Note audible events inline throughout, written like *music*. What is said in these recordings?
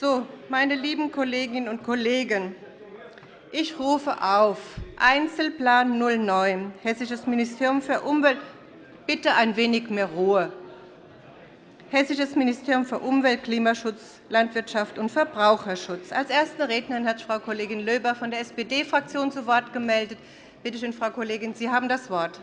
So, meine lieben Kolleginnen und Kollegen, ich rufe auf Einzelplan 09, Hessisches Ministerium für Umwelt. Bitte ein wenig mehr Ruhe. Hessisches Ministerium für Umwelt, Klimaschutz, Landwirtschaft und Verbraucherschutz. Als erste Rednerin hat Frau Kollegin Löber von der SPD-Fraktion zu Wort gemeldet. Bitte schön, Frau Kollegin, Sie haben das Wort.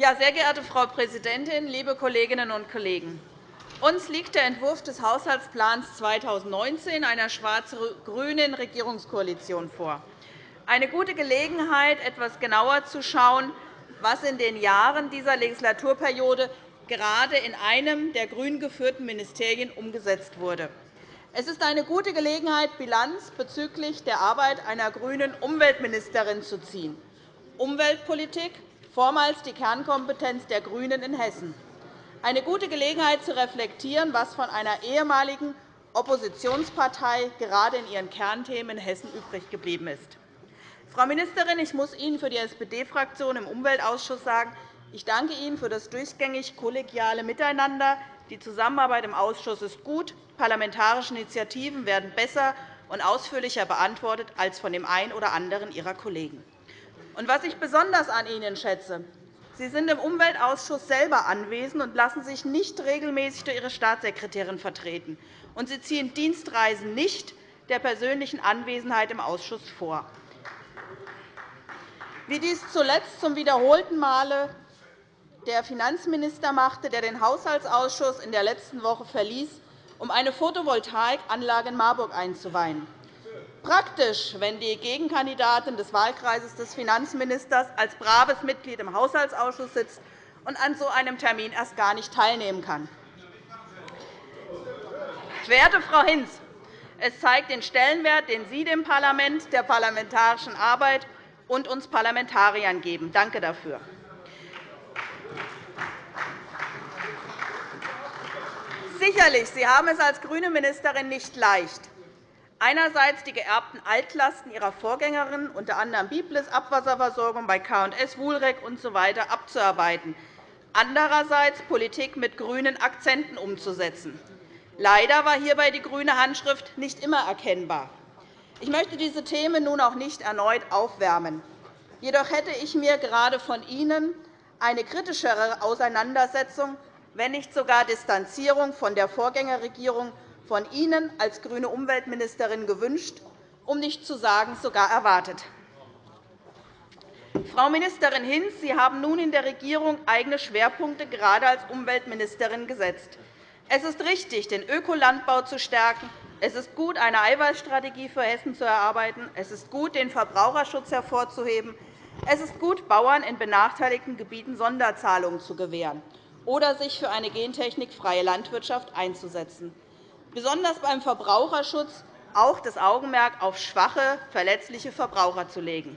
Ja, sehr geehrte Frau Präsidentin, liebe Kolleginnen und Kollegen! Uns liegt der Entwurf des Haushaltsplans 2019 einer schwarz-grünen Regierungskoalition vor. Eine gute Gelegenheit, etwas genauer zu schauen, was in den Jahren dieser Legislaturperiode gerade in einem der grün geführten Ministerien umgesetzt wurde. Es ist eine gute Gelegenheit, Bilanz bezüglich der Arbeit einer grünen Umweltministerin zu ziehen. Umweltpolitik vormals die Kernkompetenz der GRÜNEN in Hessen. Eine gute Gelegenheit zu reflektieren, was von einer ehemaligen Oppositionspartei gerade in ihren Kernthemen in Hessen übrig geblieben ist. Frau Ministerin, ich muss Ihnen für die SPD-Fraktion im Umweltausschuss sagen, ich danke Ihnen für das durchgängig kollegiale Miteinander. Die Zusammenarbeit im Ausschuss ist gut. Parlamentarische Initiativen werden besser und ausführlicher beantwortet als von dem einen oder anderen Ihrer Kollegen. Und was ich besonders an Ihnen schätze, Sie sind im Umweltausschuss selber anwesend und lassen sich nicht regelmäßig durch Ihre Staatssekretärin vertreten. Und Sie ziehen Dienstreisen nicht der persönlichen Anwesenheit im Ausschuss vor. Wie dies zuletzt zum wiederholten Male der Finanzminister machte, der den Haushaltsausschuss in der letzten Woche verließ, um eine Photovoltaikanlage in Marburg einzuweihen. Praktisch, wenn die Gegenkandidatin des Wahlkreises des Finanzministers als braves Mitglied im Haushaltsausschuss sitzt und an so einem Termin erst gar nicht teilnehmen kann. Werte Frau Hinz, es zeigt den Stellenwert, den Sie dem Parlament, der parlamentarischen Arbeit und uns Parlamentariern geben. Danke dafür. Sicherlich, Sie haben es als grüne Ministerin nicht leicht einerseits die geerbten Altlasten ihrer Vorgängerin, unter anderem Biblis Abwasserversorgung bei K&S, Wuhlrek usw. So abzuarbeiten, andererseits Politik mit grünen Akzenten umzusetzen. Leider war hierbei die grüne Handschrift nicht immer erkennbar. Ich möchte diese Themen nun auch nicht erneut aufwärmen. Jedoch hätte ich mir gerade von Ihnen eine kritischere Auseinandersetzung, wenn nicht sogar Distanzierung von der Vorgängerregierung von Ihnen als grüne Umweltministerin gewünscht, um nicht zu sagen sogar erwartet. Frau Ministerin Hinz, Sie haben nun in der Regierung eigene Schwerpunkte gerade als Umweltministerin gesetzt. Es ist richtig, den Ökolandbau zu stärken. Es ist gut, eine Eiweißstrategie für Hessen zu erarbeiten. Es ist gut, den Verbraucherschutz hervorzuheben. Es ist gut, Bauern in benachteiligten Gebieten Sonderzahlungen zu gewähren oder sich für eine gentechnikfreie Landwirtschaft einzusetzen besonders beim Verbraucherschutz auch das Augenmerk auf schwache, verletzliche Verbraucher zu legen.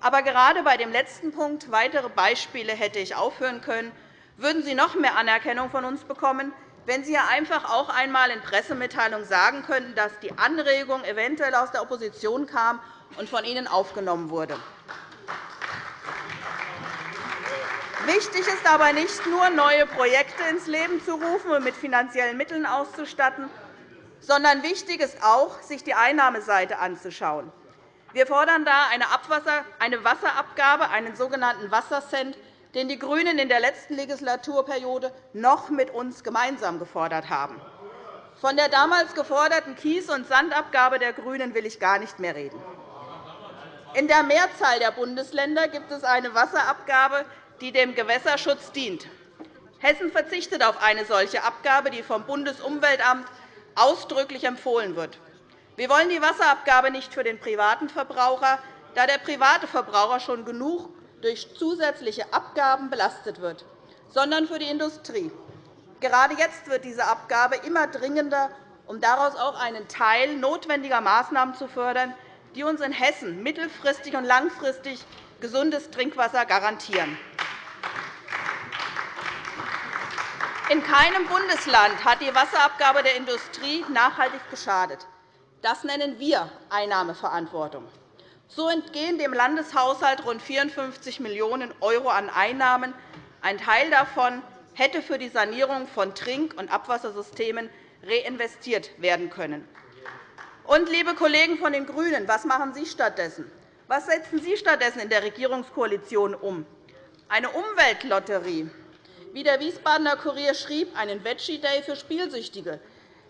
Aber gerade bei dem letzten Punkt, weitere Beispiele hätte ich aufführen können, würden Sie noch mehr Anerkennung von uns bekommen, wenn Sie einfach auch einmal in Pressemitteilungen sagen könnten, dass die Anregung eventuell aus der Opposition kam und von Ihnen aufgenommen wurde. Wichtig ist aber nicht nur, neue Projekte ins Leben zu rufen und mit finanziellen Mitteln auszustatten, sondern wichtig ist auch, sich die Einnahmeseite anzuschauen. Wir fordern da eine Wasserabgabe, einen sogenannten Wassercent, den die GRÜNEN in der letzten Legislaturperiode noch mit uns gemeinsam gefordert haben. Von der damals geforderten Kies- und Sandabgabe der GRÜNEN will ich gar nicht mehr reden. In der Mehrzahl der Bundesländer gibt es eine Wasserabgabe, die dem Gewässerschutz dient. Hessen verzichtet auf eine solche Abgabe, die vom Bundesumweltamt ausdrücklich empfohlen wird. Wir wollen die Wasserabgabe nicht für den privaten Verbraucher, da der private Verbraucher schon genug durch zusätzliche Abgaben belastet wird, sondern für die Industrie. Gerade jetzt wird diese Abgabe immer dringender, um daraus auch einen Teil notwendiger Maßnahmen zu fördern, die uns in Hessen mittelfristig und langfristig gesundes Trinkwasser garantieren. In keinem Bundesland hat die Wasserabgabe der Industrie nachhaltig geschadet. Das nennen wir Einnahmeverantwortung. So entgehen dem Landeshaushalt rund 54 Millionen € an Einnahmen. Ein Teil davon hätte für die Sanierung von Trink- und Abwassersystemen reinvestiert werden können. Und, liebe Kollegen von den GRÜNEN, was machen Sie stattdessen? Was setzen Sie stattdessen in der Regierungskoalition um? Eine Umweltlotterie. Wie der Wiesbadener Kurier schrieb, einen Veggie-Day für Spielsüchtige.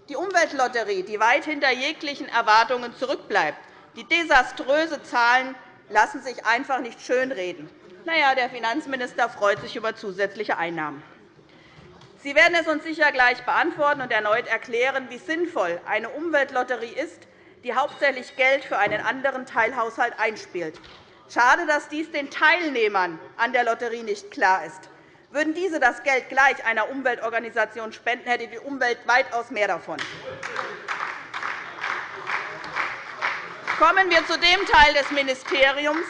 Die Umweltlotterie, die weit hinter jeglichen Erwartungen zurückbleibt. Die desaströse Zahlen lassen sich einfach nicht schönreden. Na ja, der Finanzminister freut sich über zusätzliche Einnahmen. Sie werden es uns sicher gleich beantworten und erneut erklären, wie sinnvoll eine Umweltlotterie ist, die hauptsächlich Geld für einen anderen Teilhaushalt einspielt. Schade, dass dies den Teilnehmern an der Lotterie nicht klar ist. Würden diese das Geld gleich einer Umweltorganisation spenden, hätte die Umwelt weitaus mehr davon. Kommen wir zu dem Teil des Ministeriums,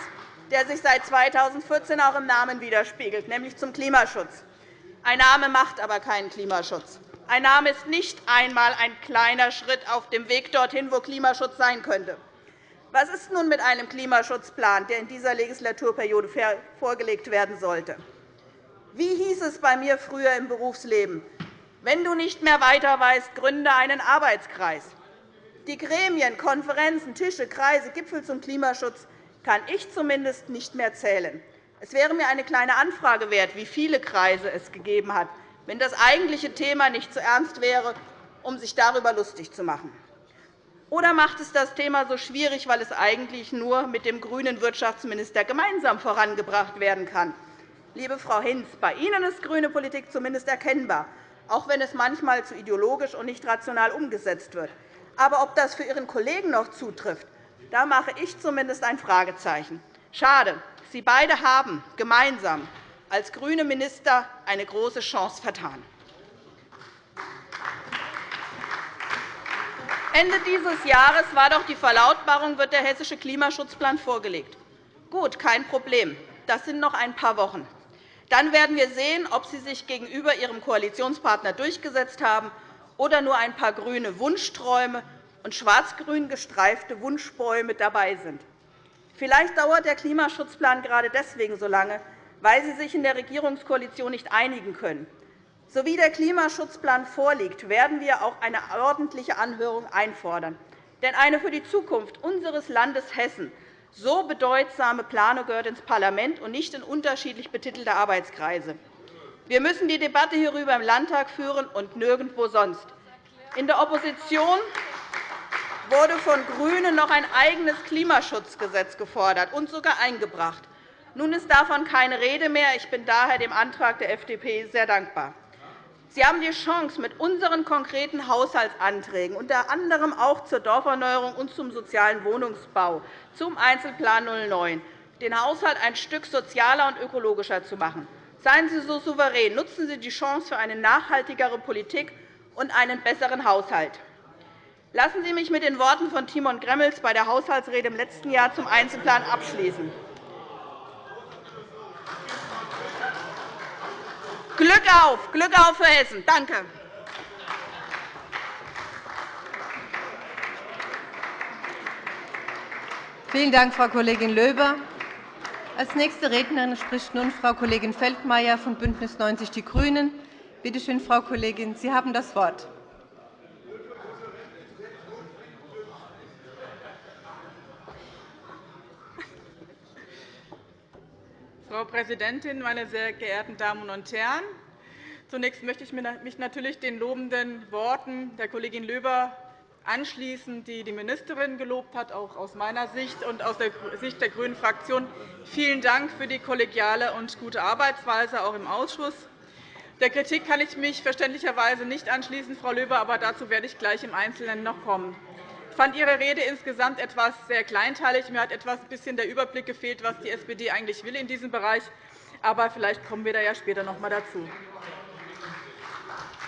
der sich seit 2014 auch im Namen widerspiegelt, nämlich zum Klimaschutz. Ein Name macht aber keinen Klimaschutz. Ein Name ist nicht einmal ein kleiner Schritt auf dem Weg dorthin, wo Klimaschutz sein könnte. Was ist nun mit einem Klimaschutzplan, der in dieser Legislaturperiode vorgelegt werden sollte? Wie hieß es bei mir früher im Berufsleben? Wenn du nicht mehr weiter weißt, gründe einen Arbeitskreis. Die Gremien, Konferenzen, Tische, Kreise, Gipfel zum Klimaschutz kann ich zumindest nicht mehr zählen. Es wäre mir eine kleine Anfrage wert, wie viele Kreise es gegeben hat, wenn das eigentliche Thema nicht zu ernst wäre, um sich darüber lustig zu machen. Oder macht es das Thema so schwierig, weil es eigentlich nur mit dem grünen Wirtschaftsminister gemeinsam vorangebracht werden kann? Liebe Frau Hinz, bei Ihnen ist grüne Politik zumindest erkennbar, auch wenn es manchmal zu ideologisch und nicht rational umgesetzt wird. Aber ob das für Ihren Kollegen noch zutrifft, da mache ich zumindest ein Fragezeichen. Schade. Sie beide haben gemeinsam als grüne Minister eine große Chance vertan. Ende dieses Jahres war doch die Verlautbarung, wird der hessische Klimaschutzplan vorgelegt. Gut, kein Problem. Das sind noch ein paar Wochen. Dann werden wir sehen, ob Sie sich gegenüber Ihrem Koalitionspartner durchgesetzt haben oder nur ein paar grüne Wunschträume und schwarz-grün gestreifte Wunschbäume dabei sind. Vielleicht dauert der Klimaschutzplan gerade deswegen so lange, weil Sie sich in der Regierungskoalition nicht einigen können. So wie der Klimaschutzplan vorliegt, werden wir auch eine ordentliche Anhörung einfordern. Denn eine für die Zukunft unseres Landes Hessen so bedeutsame Planung gehört ins Parlament und nicht in unterschiedlich betitelte Arbeitskreise. Wir müssen die Debatte hierüber im Landtag führen und nirgendwo sonst. In der Opposition wurde von GRÜNEN noch ein eigenes Klimaschutzgesetz gefordert und sogar eingebracht. Nun ist davon keine Rede mehr. Ich bin daher dem Antrag der FDP sehr dankbar. Sie haben die Chance, mit unseren konkreten Haushaltsanträgen, unter anderem auch zur Dorferneuerung und zum sozialen Wohnungsbau, zum Einzelplan 09, den Haushalt ein Stück sozialer und ökologischer zu machen. Seien Sie so souverän. Nutzen Sie die Chance für eine nachhaltigere Politik und einen besseren Haushalt. Lassen Sie mich mit den Worten von Timon Gremmels bei der Haushaltsrede im letzten Jahr zum Einzelplan abschließen. Glück auf, Glück auf für Hessen. Danke. Vielen Dank, Frau Kollegin Löber. Als nächste Rednerin spricht nun Frau Kollegin Feldmayer von BÜNDNIS 90 die GRÜNEN. Bitte schön, Frau Kollegin, Sie haben das Wort. Frau Präsidentin, meine sehr geehrten Damen und Herren! Zunächst möchte ich mich natürlich den lobenden Worten der Kollegin Löber anschließen, die die Ministerin gelobt hat, auch aus meiner Sicht und aus der Sicht der GRÜNEN Fraktion. Vielen Dank für die kollegiale und gute Arbeitsweise, auch im Ausschuss. Der Kritik kann ich mich verständlicherweise nicht anschließen, Frau Löber, aber dazu werde ich gleich im Einzelnen noch kommen fand Ihre Rede insgesamt etwas sehr kleinteilig. Mir hat etwas bisschen der Überblick gefehlt, was die SPD eigentlich will in diesem Bereich. Aber vielleicht kommen wir da ja später noch einmal dazu.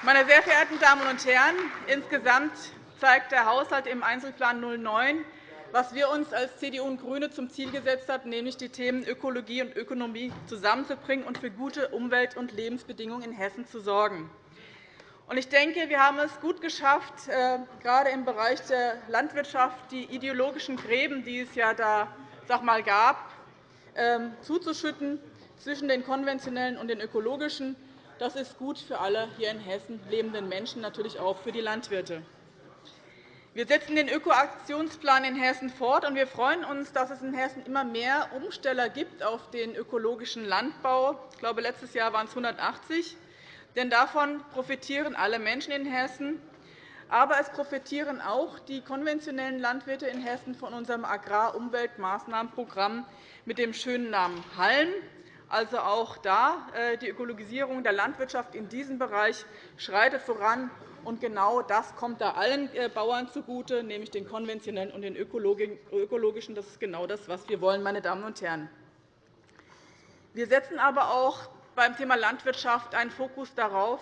Meine sehr verehrten Damen und Herren, insgesamt zeigt der Haushalt im Einzelplan 09, was wir uns als CDU und GRÜNE zum Ziel gesetzt haben, nämlich die Themen Ökologie und Ökonomie zusammenzubringen und für gute Umwelt- und Lebensbedingungen in Hessen zu sorgen. Ich denke, wir haben es gut geschafft, äh, gerade im Bereich der Landwirtschaft die ideologischen Gräben, die es ja da sag mal, gab, ähm, zuzuschütten zwischen den konventionellen und den ökologischen. Das ist gut für alle hier in Hessen lebenden Menschen, natürlich auch für die Landwirte. Wir setzen den Ökoaktionsplan in Hessen fort, und wir freuen uns, dass es in Hessen immer mehr Umsteller gibt auf den ökologischen Landbau. Ich glaube, letztes Jahr waren es 180. Denn davon profitieren alle Menschen in Hessen. Aber es profitieren auch die konventionellen Landwirte in Hessen von unserem Agrarumweltmaßnahmenprogramm mit dem schönen Namen HALM. Also auch da äh, die Ökologisierung der Landwirtschaft in diesem Bereich schreitet voran. Und genau das kommt da allen äh, Bauern zugute, nämlich den konventionellen und den ökologischen. Das ist genau das, was wir wollen, meine Damen und Herren. Wir setzen aber auch beim Thema Landwirtschaft einen Fokus darauf,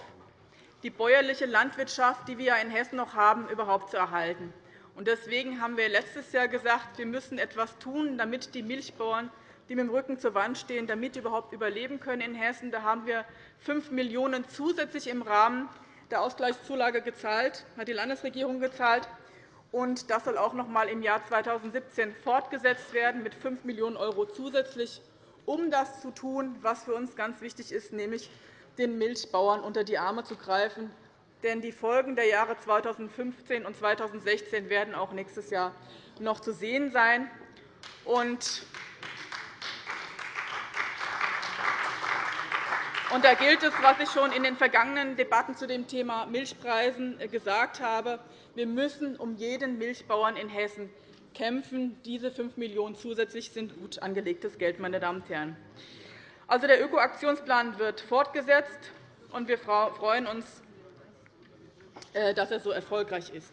die bäuerliche Landwirtschaft, die wir in Hessen noch haben, überhaupt zu erhalten. Deswegen haben wir letztes Jahr gesagt, wir müssen etwas tun, damit die Milchbauern, die mit dem Rücken zur Wand stehen, damit überhaupt überleben können in Hessen. Da haben wir 5 Millionen € zusätzlich im Rahmen der Ausgleichszulage gezahlt, hat die Landesregierung gezahlt. Und das soll auch noch einmal im Jahr 2017 fortgesetzt werden mit 5 Millionen € zusätzlich, um das zu tun, was für uns ganz wichtig ist, nämlich den Milchbauern unter die Arme zu greifen. Denn die Folgen der Jahre 2015 und 2016 werden auch nächstes Jahr noch zu sehen sein. Und da gilt es, was ich schon in den vergangenen Debatten zu dem Thema Milchpreisen gesagt habe. Wir müssen um jeden Milchbauern in Hessen kämpfen. Diese 5 Millionen € zusätzlich sind gut angelegtes Geld. Meine Damen und Herren. Also, der Ökoaktionsplan wird fortgesetzt, und wir freuen uns, äh, dass er so erfolgreich ist.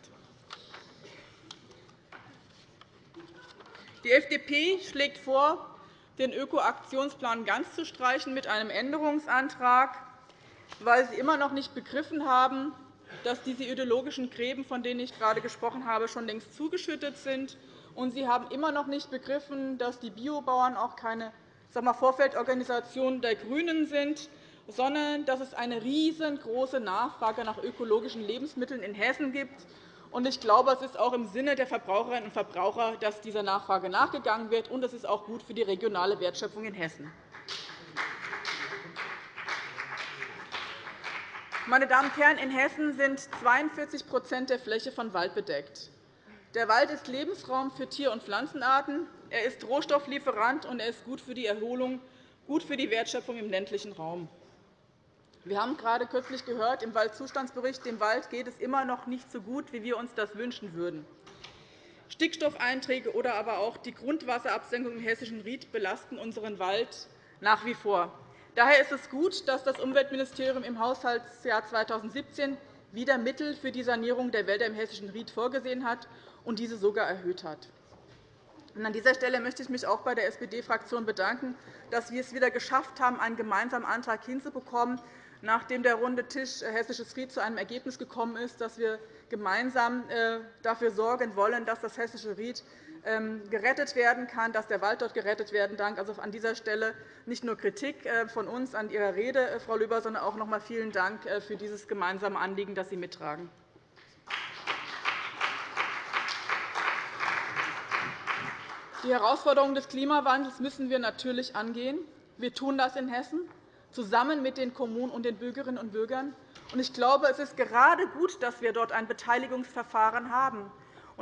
Die FDP schlägt vor, den Ökoaktionsplan ganz zu streichen mit einem Änderungsantrag, weil Sie immer noch nicht begriffen haben, dass diese ideologischen Gräben, von denen ich gerade gesprochen habe, schon längst zugeschüttet sind. Und Sie haben immer noch nicht begriffen, dass die Biobauern auch keine Vorfeldorganisation der GRÜNEN sind, sondern dass es eine riesengroße Nachfrage nach ökologischen Lebensmitteln in Hessen gibt ich glaube, es ist auch im Sinne der Verbraucherinnen und Verbraucher, dass dieser Nachfrage nachgegangen wird, und es ist auch gut für die regionale Wertschöpfung in Hessen. Meine Damen und Herren, in Hessen sind 42% der Fläche von Wald bedeckt. Der Wald ist Lebensraum für Tier- und Pflanzenarten. Er ist Rohstofflieferant, und er ist gut für die Erholung, gut für die Wertschöpfung im ländlichen Raum. Wir haben gerade kürzlich gehört, im Waldzustandsbericht, dem Wald geht es immer noch nicht so gut, wie wir uns das wünschen würden. Stickstoffeinträge oder aber auch die Grundwasserabsenkung im hessischen Ried belasten unseren Wald nach wie vor. Daher ist es gut, dass das Umweltministerium im Haushaltsjahr 2017 wieder Mittel für die Sanierung der Wälder im hessischen Ried vorgesehen hat und diese sogar erhöht hat. An dieser Stelle möchte ich mich auch bei der SPD-Fraktion bedanken, dass wir es wieder geschafft haben, einen gemeinsamen Antrag hinzubekommen, nachdem der runde Tisch äh, Hessisches Ried zu einem Ergebnis gekommen ist, dass wir gemeinsam äh, dafür sorgen wollen, dass das Hessische Ried ähm, gerettet werden kann, dass der Wald dort gerettet werden kann. Also an dieser Stelle nicht nur Kritik äh, von uns an Ihrer Rede, Frau Lüber, sondern auch noch einmal vielen Dank für dieses gemeinsame Anliegen, das Sie mittragen. Die Herausforderungen des Klimawandels müssen wir natürlich angehen. Wir tun das in Hessen zusammen mit den Kommunen und den Bürgerinnen und Bürgern. Ich glaube, es ist gerade gut, dass wir dort ein Beteiligungsverfahren haben.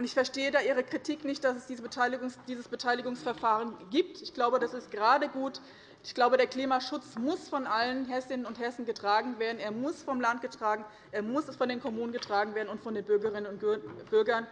Ich verstehe da Ihre Kritik nicht, dass es dieses Beteiligungsverfahren gibt. Ich glaube, das ist gerade gut. Ich glaube, der Klimaschutz muss von allen Hessinnen und Hessen getragen werden. Er muss vom Land getragen, er muss von den Kommunen getragen werden und von den Bürgerinnen und Bürgern.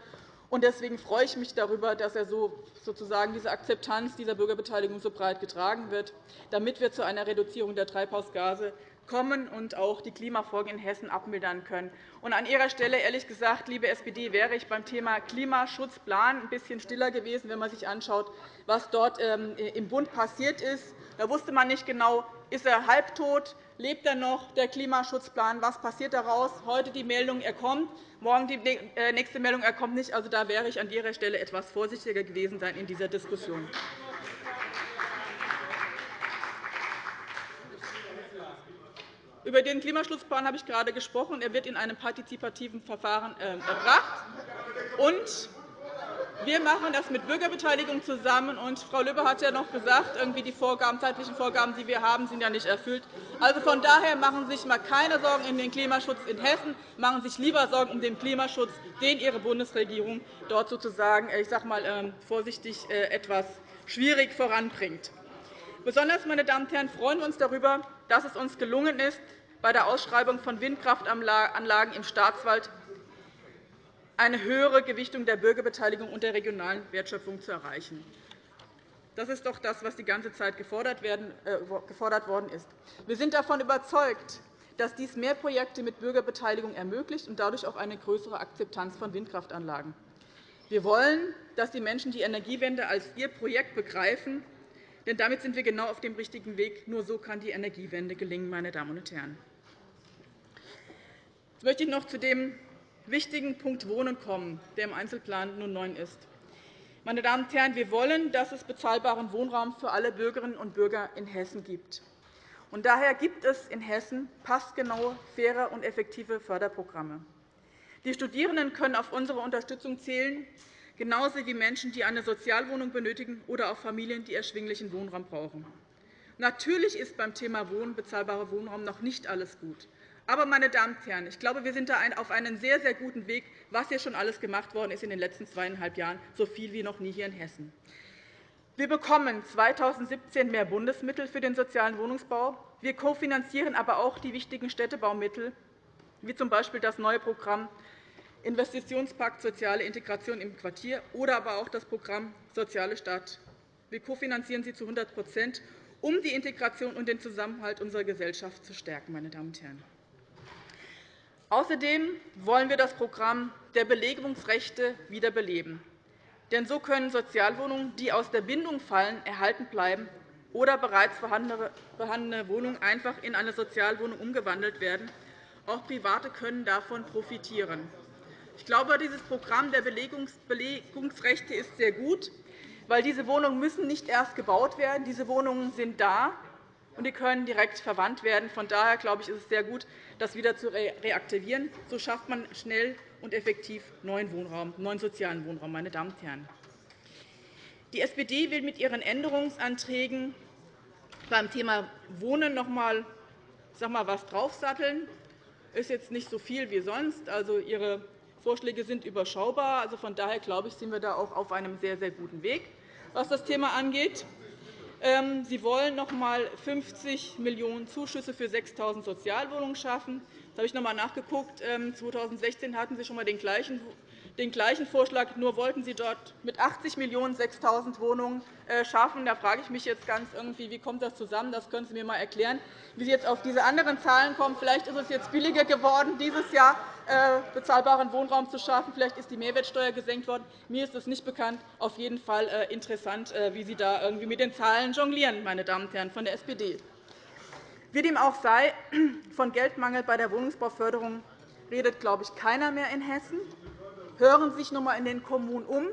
Deswegen freue ich mich darüber, dass er so, sozusagen diese Akzeptanz dieser Bürgerbeteiligung so breit getragen wird, damit wir zu einer Reduzierung der Treibhausgase kommen und auch die Klimafolgen in Hessen abmildern können. an Ihrer Stelle, ehrlich gesagt, liebe SPD, wäre ich beim Thema Klimaschutzplan ein bisschen stiller gewesen, wenn man sich anschaut, was dort ähm, im Bund passiert ist. Da wusste man nicht genau, ist er halbtot, lebt er noch, der Klimaschutzplan, was passiert daraus? Heute die Meldung, er kommt. Morgen die äh, nächste Meldung, er kommt nicht. Also, da wäre ich an Ihrer Stelle etwas vorsichtiger gewesen sein in dieser Diskussion. Über den Klimaschutzplan habe ich gerade gesprochen. Er wird in einem partizipativen Verfahren äh, erbracht. Und Wir machen das mit Bürgerbeteiligung zusammen. Und Frau Lübbe hat ja noch gesagt, irgendwie die Vorgaben, zeitlichen Vorgaben, die wir haben, sind ja nicht erfüllt. Also von daher machen Sie sich mal keine Sorgen um den Klimaschutz in Hessen, machen Sie sich lieber Sorgen um den Klimaschutz, den Ihre Bundesregierung dort sozusagen, ich sage mal ähm, vorsichtig, äh, etwas schwierig voranbringt. Besonders meine Damen und Herren, freuen wir uns darüber, dass es uns gelungen ist, bei der Ausschreibung von Windkraftanlagen im Staatswald eine höhere Gewichtung der Bürgerbeteiligung und der regionalen Wertschöpfung zu erreichen. Das ist doch das, was die ganze Zeit gefordert äh, worden ist. Wir sind davon überzeugt, dass dies mehr Projekte mit Bürgerbeteiligung ermöglicht und dadurch auch eine größere Akzeptanz von Windkraftanlagen. Wir wollen, dass die Menschen die Energiewende als ihr Projekt begreifen, denn damit sind wir genau auf dem richtigen Weg. Nur so kann die Energiewende gelingen. Meine Damen und Herren. Jetzt möchte ich noch zu dem wichtigen Punkt Wohnen kommen, der im Einzelplan nun 9 ist. Meine Damen und Herren, wir wollen, dass es bezahlbaren Wohnraum für alle Bürgerinnen und Bürger in Hessen gibt. Und daher gibt es in Hessen passgenaue, faire und effektive Förderprogramme. Die Studierenden können auf unsere Unterstützung zählen, genauso wie Menschen, die eine Sozialwohnung benötigen oder auch Familien, die erschwinglichen Wohnraum brauchen. Natürlich ist beim Thema Wohnen, bezahlbarer Wohnraum noch nicht alles gut. Aber, meine Damen und Herren, ich glaube, wir sind da auf einem sehr, sehr guten Weg, was hier schon alles gemacht worden ist in den letzten zweieinhalb Jahren, so viel wie noch nie hier in Hessen. Wir bekommen 2017 mehr Bundesmittel für den sozialen Wohnungsbau. Wir kofinanzieren aber auch die wichtigen Städtebaumittel, wie z. B. das neue Programm Investitionspakt Soziale Integration im Quartier oder aber auch das Programm Soziale Stadt. Wir kofinanzieren sie zu 100% um die Integration und den Zusammenhalt unserer Gesellschaft zu stärken. Meine Damen und Herren. Außerdem wollen wir das Programm der Belegungsrechte wiederbeleben. Denn so können Sozialwohnungen, die aus der Bindung fallen, erhalten bleiben oder bereits vorhandene Wohnungen einfach in eine Sozialwohnung umgewandelt werden. Auch Private können davon profitieren. Ich glaube, dieses Programm der Belegungsrechte ist sehr gut, weil diese Wohnungen müssen nicht erst gebaut werden. Diese Wohnungen sind da, und die können direkt verwandt werden. Von daher glaube ich, ist es sehr gut, das wieder zu reaktivieren. So schafft man schnell und effektiv neuen, Wohnraum, neuen sozialen Wohnraum. Meine Damen und Herren. Die SPD will mit ihren Änderungsanträgen beim Thema Wohnen noch einmal etwas draufsatteln. Das ist jetzt nicht so viel wie sonst. Also, Ihre Vorschläge sind überschaubar. Also, von daher glaube ich, sind wir da auch auf einem sehr, sehr guten Weg, was das Thema angeht. Ähm, Sie wollen noch einmal 50 Millionen € Zuschüsse für 6.000 Sozialwohnungen schaffen. Da habe ich noch einmal nachgeguckt. 2016 ähm, hatten Sie schon einmal den gleichen den gleichen Vorschlag, nur wollten Sie dort mit 80 Millionen € 6.000 Wohnungen äh, schaffen. Da frage ich mich jetzt ganz irgendwie, wie kommt das zusammen? Das können Sie mir einmal erklären, wie Sie jetzt auf diese anderen Zahlen kommen. Vielleicht ist es jetzt billiger geworden, dieses Jahr äh, bezahlbaren Wohnraum zu schaffen. Vielleicht ist die Mehrwertsteuer gesenkt worden. Mir ist das nicht bekannt. Auf jeden Fall äh, interessant, wie Sie da irgendwie mit den Zahlen jonglieren, meine Damen und Herren von der SPD. Wie dem auch sei, *clears throat* von Geldmangel bei der Wohnungsbauförderung redet, glaube ich, keiner mehr in Hessen. Hören Sie sich noch einmal in den Kommunen um.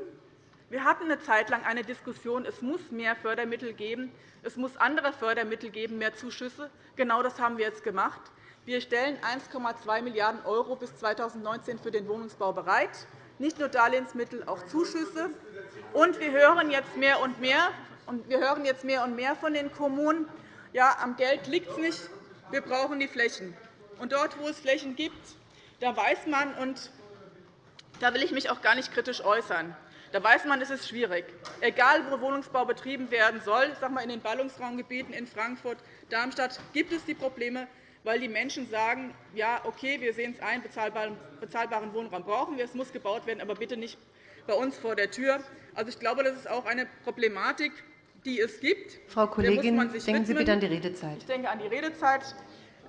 Wir hatten eine Zeit lang eine Diskussion, es muss mehr Fördermittel geben, es muss andere Fördermittel geben, mehr Zuschüsse. Genau das haben wir jetzt gemacht. Wir stellen 1,2 Milliarden € bis 2019 für den Wohnungsbau bereit, nicht nur Darlehensmittel, auch Zuschüsse. Und wir hören jetzt mehr und mehr, und wir hören jetzt mehr und mehr von den Kommunen, ja, am Geld liegt es nicht, wir brauchen die Flächen. Und dort, wo es Flächen gibt, da weiß man, und da will ich mich auch gar nicht kritisch äußern. Da weiß man, es ist schwierig. Egal, wo Wohnungsbau betrieben werden soll, sage mal, in den Ballungsraumgebieten in Frankfurt, Darmstadt gibt es die Probleme, weil die Menschen sagen, ja, okay, wir sehen es ein, bezahlbaren Wohnraum brauchen wir, es muss gebaut werden, aber bitte nicht bei uns vor der Tür. Also, ich glaube, das ist auch eine Problematik, die es gibt. Frau Kollegin, denken Sie bitte an die Redezeit. Ich denke an die Redezeit.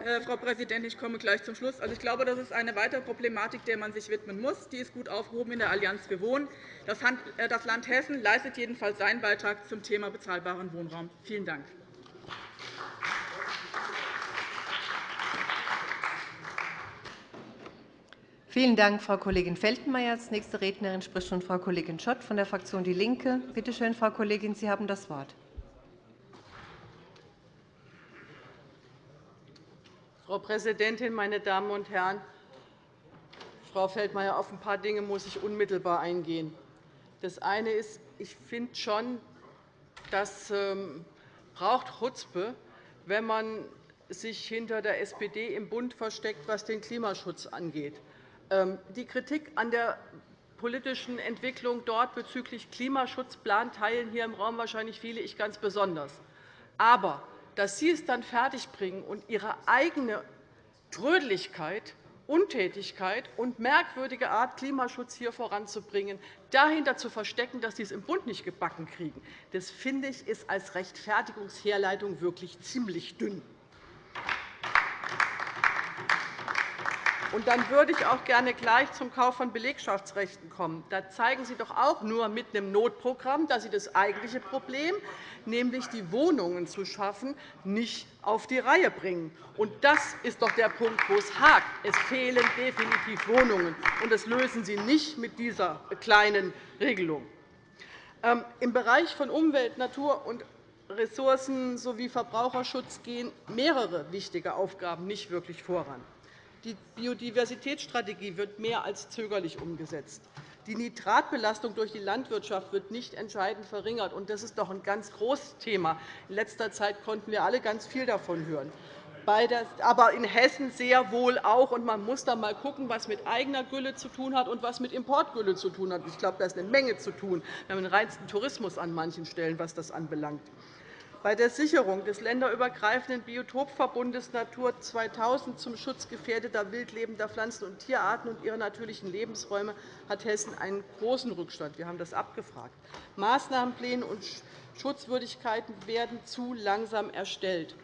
Äh, Frau Präsidentin, ich komme gleich zum Schluss. Also, ich glaube, das ist eine weitere Problematik, der man sich widmen muss. Die ist gut aufgehoben in der Allianz für Wohnen. Das äh, Land Hessen leistet jedenfalls seinen Beitrag zum Thema bezahlbaren Wohnraum. Vielen Dank. Vielen Dank, Frau Kollegin Feltenmeier. Als nächste Rednerin spricht nun Frau Kollegin Schott von der Fraktion DIE LINKE. Bitte schön, Frau Kollegin, Sie haben das Wort. Frau Präsidentin, meine Damen und Herren! Frau Feldmayer, auf ein paar Dinge muss ich unmittelbar eingehen. Das eine ist, ich finde schon, das ähm, braucht Chutzpe, wenn man sich hinter der SPD im Bund versteckt, was den Klimaschutz angeht. Ähm, die Kritik an der politischen Entwicklung dort bezüglich Klimaschutzplan teilen hier im Raum wahrscheinlich viele, ich ganz besonders. Aber dass Sie es dann fertigbringen und Ihre eigene Trödlichkeit, Untätigkeit und merkwürdige Art, Klimaschutz hier voranzubringen, dahinter zu verstecken, dass Sie es im Bund nicht gebacken kriegen, das finde ich ist als Rechtfertigungsherleitung wirklich ziemlich dünn. Und dann würde ich auch gerne gleich zum Kauf von Belegschaftsrechten kommen. Da zeigen Sie doch auch nur mit einem Notprogramm, dass Sie das eigentliche Problem, nämlich die Wohnungen zu schaffen, nicht auf die Reihe bringen. Und das ist doch der Punkt, wo es hakt. Es fehlen definitiv Wohnungen, und das lösen Sie nicht mit dieser kleinen Regelung. Ähm, Im Bereich von Umwelt, Natur und Ressourcen sowie Verbraucherschutz gehen mehrere wichtige Aufgaben nicht wirklich voran. Die Biodiversitätsstrategie wird mehr als zögerlich umgesetzt. Die Nitratbelastung durch die Landwirtschaft wird nicht entscheidend verringert. Das ist doch ein ganz großes Thema. In letzter Zeit konnten wir alle ganz viel davon hören. Aber in Hessen sehr wohl auch. man muss da einmal schauen, was mit eigener Gülle zu tun hat und was mit Importgülle zu tun hat. Ich glaube, da ist eine Menge zu tun. Wir haben den reinsten Tourismus an manchen Stellen, was das anbelangt. Bei der Sicherung des länderübergreifenden Biotopverbundes Natur 2000 zum Schutz gefährdeter wildlebender Pflanzen- und Tierarten und ihrer natürlichen Lebensräume hat Hessen einen großen Rückstand. Wir haben das abgefragt. Maßnahmenpläne und Schutzwürdigkeiten werden zu langsam erstellt.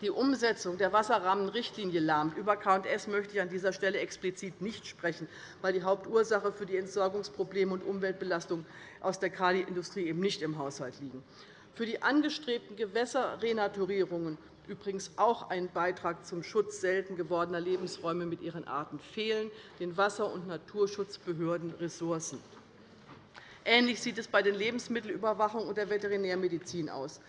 Die Umsetzung der Wasserrahmenrichtlinie lahmt. Über KS möchte ich an dieser Stelle explizit nicht sprechen, weil die Hauptursache für die Entsorgungsprobleme und Umweltbelastung aus der Kaliindustrie eben nicht im Haushalt liegen für die angestrebten Gewässerrenaturierungen übrigens auch ein Beitrag zum Schutz selten gewordener Lebensräume mit ihren Arten fehlen, den Wasser- und Naturschutzbehörden Ressourcen. Ähnlich sieht es bei der Lebensmittelüberwachung und der Veterinärmedizin aus.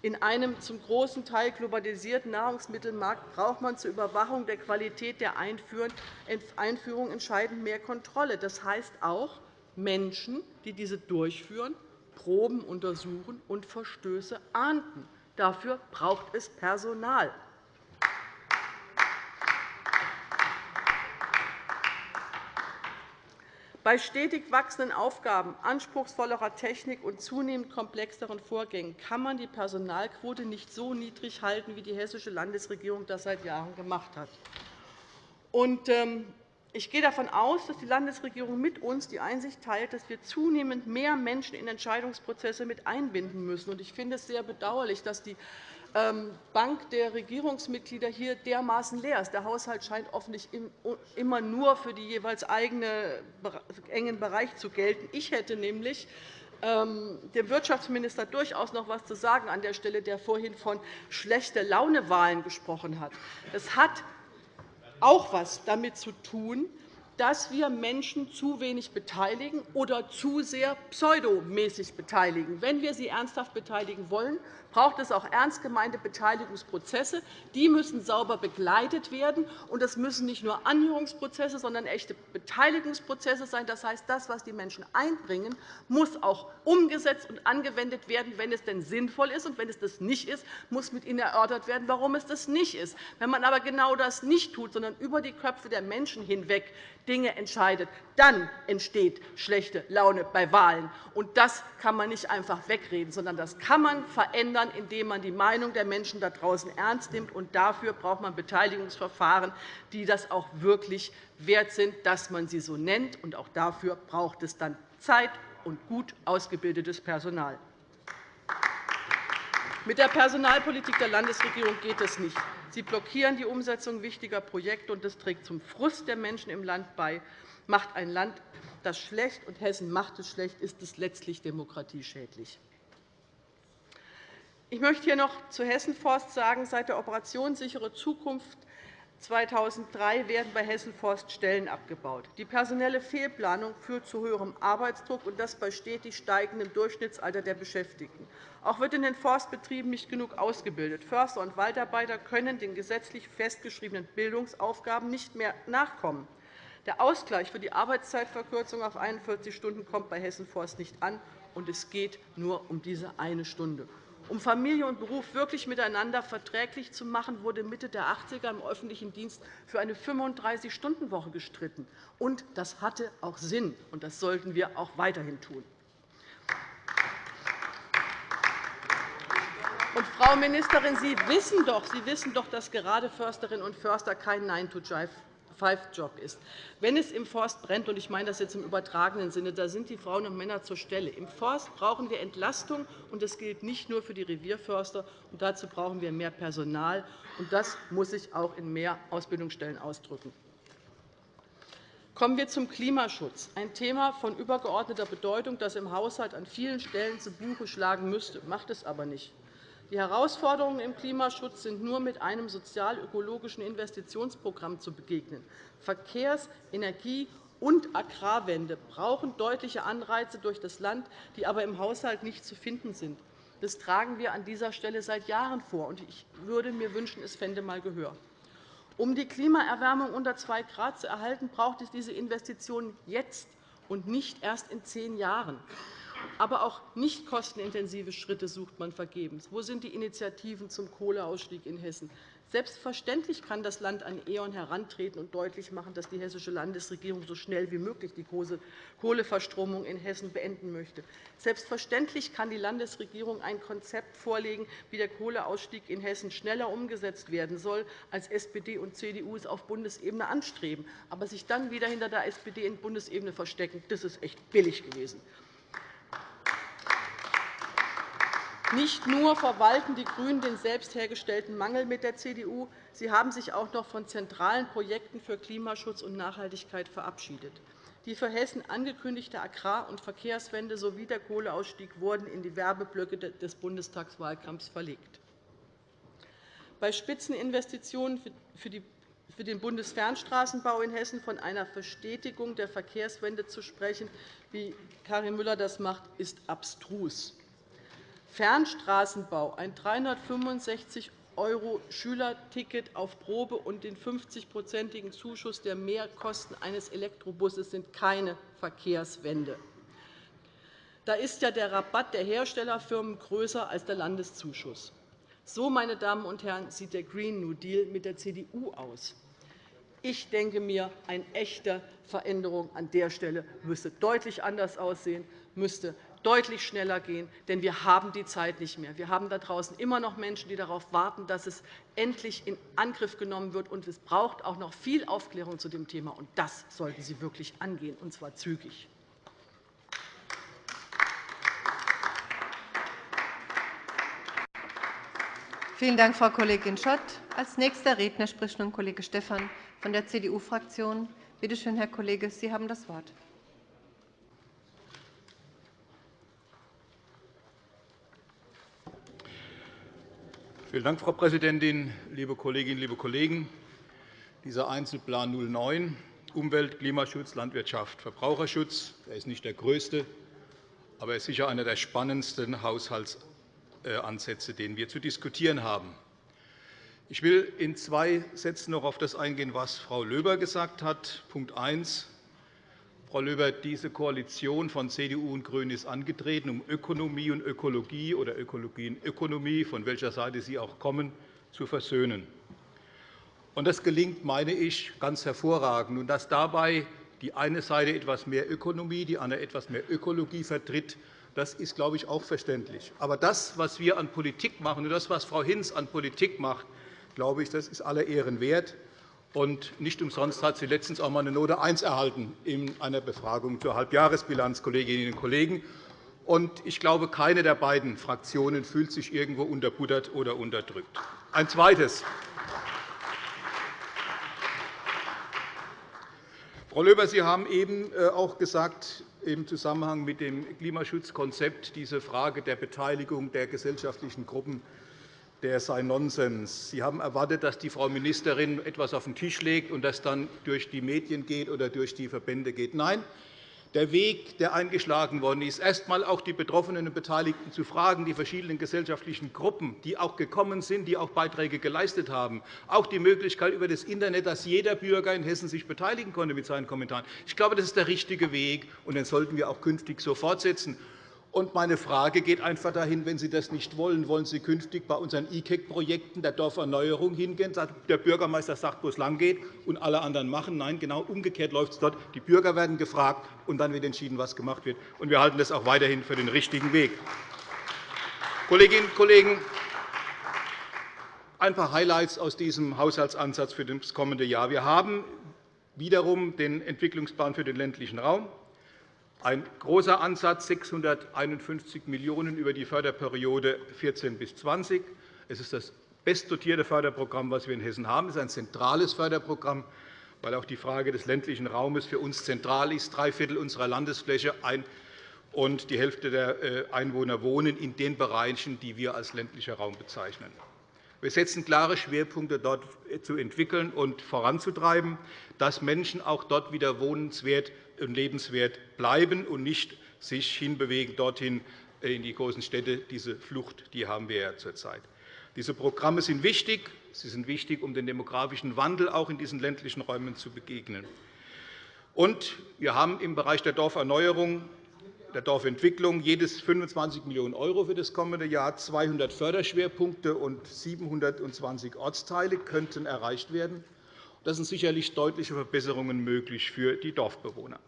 In einem zum großen Teil globalisierten Nahrungsmittelmarkt braucht man zur Überwachung der Qualität der Einführung entscheidend mehr Kontrolle. Das heißt auch Menschen, die diese durchführen, Proben untersuchen und Verstöße ahnden. Dafür braucht es Personal. Bei stetig wachsenden Aufgaben, anspruchsvollerer Technik und zunehmend komplexeren Vorgängen kann man die Personalquote nicht so niedrig halten, wie die hessische Landesregierung das seit Jahren gemacht hat. Ich gehe davon aus, dass die Landesregierung mit uns die Einsicht teilt, dass wir zunehmend mehr Menschen in Entscheidungsprozesse mit einbinden müssen. Ich finde es sehr bedauerlich, dass die ähm, Bank der Regierungsmitglieder hier dermaßen leer ist. Der Haushalt scheint offensichtlich immer nur für die jeweils eigene engen Bereich zu gelten. Ich hätte nämlich ähm, dem Wirtschaftsminister durchaus noch etwas zu sagen an der Stelle, der vorhin von schlechte Launewahlen gesprochen hat. Es hat auch etwas damit zu tun, dass wir Menschen zu wenig beteiligen oder zu sehr pseudomäßig beteiligen. Wenn wir sie ernsthaft beteiligen wollen, braucht es auch ernst gemeinte Beteiligungsprozesse. Die müssen sauber begleitet werden. Und das müssen nicht nur Anhörungsprozesse, sondern echte Beteiligungsprozesse sein. Das heißt, das, was die Menschen einbringen, muss auch umgesetzt und angewendet werden, wenn es denn sinnvoll ist. Und wenn es das nicht ist, muss mit ihnen erörtert werden, warum es das nicht ist. Wenn man aber genau das nicht tut, sondern über die Köpfe der Menschen hinweg Dinge entscheidet, dann entsteht schlechte Laune bei Wahlen. Und das kann man nicht einfach wegreden, sondern das kann man verändern, indem man die Meinung der Menschen da draußen ernst nimmt. Und dafür braucht man Beteiligungsverfahren, die das auch wirklich wert sind, dass man sie so nennt. Und auch dafür braucht es dann Zeit und gut ausgebildetes Personal. Mit der Personalpolitik der Landesregierung geht es nicht. Sie blockieren die Umsetzung wichtiger Projekte, und das trägt zum Frust der Menschen im Land bei. Macht ein Land das schlecht, und Hessen macht es schlecht, ist es letztlich demokratieschädlich. Ich möchte hier noch zu Hessenforst sagen, seit der Operation Sichere Zukunft 2003 werden bei Hessen Forst Stellen abgebaut. Die personelle Fehlplanung führt zu höherem Arbeitsdruck, und das bei stetig steigendem Durchschnittsalter der Beschäftigten. Auch wird in den Forstbetrieben nicht genug ausgebildet. Förster und Waldarbeiter können den gesetzlich festgeschriebenen Bildungsaufgaben nicht mehr nachkommen. Der Ausgleich für die Arbeitszeitverkürzung auf 41 Stunden kommt bei Hessen Forst nicht an, und es geht nur um diese eine Stunde. Um Familie und Beruf wirklich miteinander verträglich zu machen, wurde Mitte der 80er im öffentlichen Dienst für eine 35-Stunden-Woche gestritten. Und das hatte auch Sinn, und das sollten wir auch weiterhin tun. Und, Frau Ministerin, Sie wissen, doch, Sie wissen doch, dass gerade Försterinnen und Förster kein 9 to Five-Job ist. Wenn es im Forst brennt, und ich meine das jetzt im übertragenen Sinne, da sind die Frauen und Männer zur Stelle. Im Forst brauchen wir Entlastung, und das gilt nicht nur für die Revierförster. Und dazu brauchen wir mehr Personal, und das muss sich auch in mehr Ausbildungsstellen ausdrücken. Kommen wir zum Klimaschutz, ein Thema von übergeordneter Bedeutung, das im Haushalt an vielen Stellen zu Buche schlagen müsste, macht es aber nicht. Die Herausforderungen im Klimaschutz sind nur mit einem sozial-ökologischen Investitionsprogramm zu begegnen. Verkehrs-, Energie- und Agrarwende brauchen deutliche Anreize durch das Land, die aber im Haushalt nicht zu finden sind. Das tragen wir an dieser Stelle seit Jahren vor. Ich würde mir wünschen, es fände einmal Gehör. Um die Klimaerwärmung unter 2 Grad zu erhalten, braucht es diese Investitionen jetzt und nicht erst in zehn Jahren. Aber auch nicht kostenintensive Schritte sucht man vergebens. Wo sind die Initiativen zum Kohleausstieg in Hessen? Selbstverständlich kann das Land an E.ON herantreten und deutlich machen, dass die hessische Landesregierung so schnell wie möglich die Kohleverstromung in Hessen beenden möchte. Selbstverständlich kann die Landesregierung ein Konzept vorlegen, wie der Kohleausstieg in Hessen schneller umgesetzt werden soll, als SPD und CDU es auf Bundesebene anstreben. Aber sich dann wieder hinter der SPD in Bundesebene verstecken, das ist echt billig gewesen. Nicht nur verwalten die GRÜNEN den selbst hergestellten Mangel mit der CDU, sie haben sich auch noch von zentralen Projekten für Klimaschutz und Nachhaltigkeit verabschiedet. Die für Hessen angekündigte Agrar- und Verkehrswende sowie der Kohleausstieg wurden in die Werbeblöcke des Bundestagswahlkampfs verlegt. Bei Spitzeninvestitionen für den Bundesfernstraßenbau in Hessen von einer Verstetigung der Verkehrswende zu sprechen, wie Karin Müller das macht, ist abstrus. Fernstraßenbau, ein 365 € Schülerticket auf Probe und den 50-prozentigen Zuschuss der Mehrkosten eines Elektrobusses sind keine Verkehrswende. Da ist ja der Rabatt der Herstellerfirmen größer als der Landeszuschuss. So, meine Damen und Herren, sieht der Green New Deal mit der CDU aus. Ich denke mir, eine echte Veränderung an der Stelle müsste deutlich anders aussehen, müsste deutlich schneller gehen, denn wir haben die Zeit nicht mehr. Wir haben da draußen immer noch Menschen, die darauf warten, dass es endlich in Angriff genommen wird. Und es braucht auch noch viel Aufklärung zu dem Thema. Und das sollten Sie wirklich angehen, und zwar zügig. Vielen Dank, Frau Kollegin Schott. Als nächster Redner spricht nun Kollege Stephan von der CDU-Fraktion. Bitte schön, Herr Kollege, Sie haben das Wort. Vielen Dank, Frau Präsidentin, liebe Kolleginnen, liebe Kollegen! Dieser Einzelplan 09 Umwelt, Klimaschutz, Landwirtschaft, Verbraucherschutz er ist nicht der größte, aber er ist sicher einer der spannendsten Haushaltsansätze, den wir zu diskutieren haben. Ich will in zwei Sätzen noch auf das eingehen, was Frau Löber gesagt hat. Punkt 1. Frau Löber, diese Koalition von CDU und GRÜNEN ist angetreten, um Ökonomie und Ökologie oder Ökologie und Ökonomie, von welcher Seite Sie auch kommen, zu versöhnen. Das gelingt, meine ich, ganz hervorragend. Dass dabei die eine Seite etwas mehr Ökonomie, die andere etwas mehr Ökologie vertritt, das ist, glaube ich, auch verständlich. Aber das, was wir an Politik machen, und das, was Frau Hinz an Politik macht, glaube ich, das ist aller Ehren wert. Und nicht umsonst hat sie letztens auch einmal eine Note 1 erhalten in einer Befragung zur Halbjahresbilanz, Kolleginnen und Kollegen. Und ich glaube, keine der beiden Fraktionen fühlt sich irgendwo unterbuttert oder unterdrückt. Ein zweites. Frau Löber, Sie haben eben äh, auch gesagt, im Zusammenhang mit dem Klimaschutzkonzept diese Frage der Beteiligung der gesellschaftlichen Gruppen der sei Nonsens. Sie haben erwartet, dass die Frau Ministerin etwas auf den Tisch legt und das dann durch die Medien geht oder durch die Verbände geht. Nein, der Weg, der eingeschlagen worden ist, erst einmal auch die Betroffenen und Beteiligten zu fragen, die verschiedenen gesellschaftlichen Gruppen, die auch gekommen sind, die auch Beiträge geleistet haben, auch die Möglichkeit über das Internet, dass jeder Bürger in Hessen sich beteiligen konnte mit seinen Kommentaren. Ich glaube, das ist der richtige Weg, und den sollten wir auch künftig so fortsetzen. Und meine Frage geht einfach dahin, wenn Sie das nicht wollen, wollen Sie künftig bei unseren E-KEC-Projekten der Dorferneuerung hingehen? Der Bürgermeister sagt, wo es langgeht, und alle anderen machen. Nein, genau umgekehrt läuft es dort. Die Bürger werden gefragt, und dann wird entschieden, was gemacht wird. Und wir halten das auch weiterhin für den richtigen Weg. Kolleginnen und Kollegen, ein paar Highlights aus diesem Haushaltsansatz für das kommende Jahr. Wir haben wiederum den Entwicklungsplan für den ländlichen Raum. Ein großer Ansatz, 651 Millionen € über die Förderperiode 14 bis 20. Es ist das bestdotierte Förderprogramm, das wir in Hessen haben. Es ist ein zentrales Förderprogramm, weil auch die Frage des ländlichen Raumes für uns zentral ist. Drei Viertel unserer Landesfläche und die Hälfte der äh, Einwohner wohnen in den Bereichen, die wir als ländlicher Raum bezeichnen. Wir setzen klare Schwerpunkte, dort zu entwickeln und voranzutreiben, dass Menschen auch dort wieder wohnenswert und lebenswert bleiben und nicht sich hinbewegen dorthin in die großen Städte. Diese Flucht die haben wir ja zurzeit. Diese Programme sind wichtig. Sie sind wichtig, um dem demografischen Wandel auch in diesen ländlichen Räumen zu begegnen. Und wir haben im Bereich der Dorferneuerung der Dorfentwicklung jedes 25 Millionen € für das kommende Jahr. 200 Förderschwerpunkte und 720 Ortsteile könnten erreicht werden. Das sind sicherlich deutliche Verbesserungen möglich für die Dorfbewohner.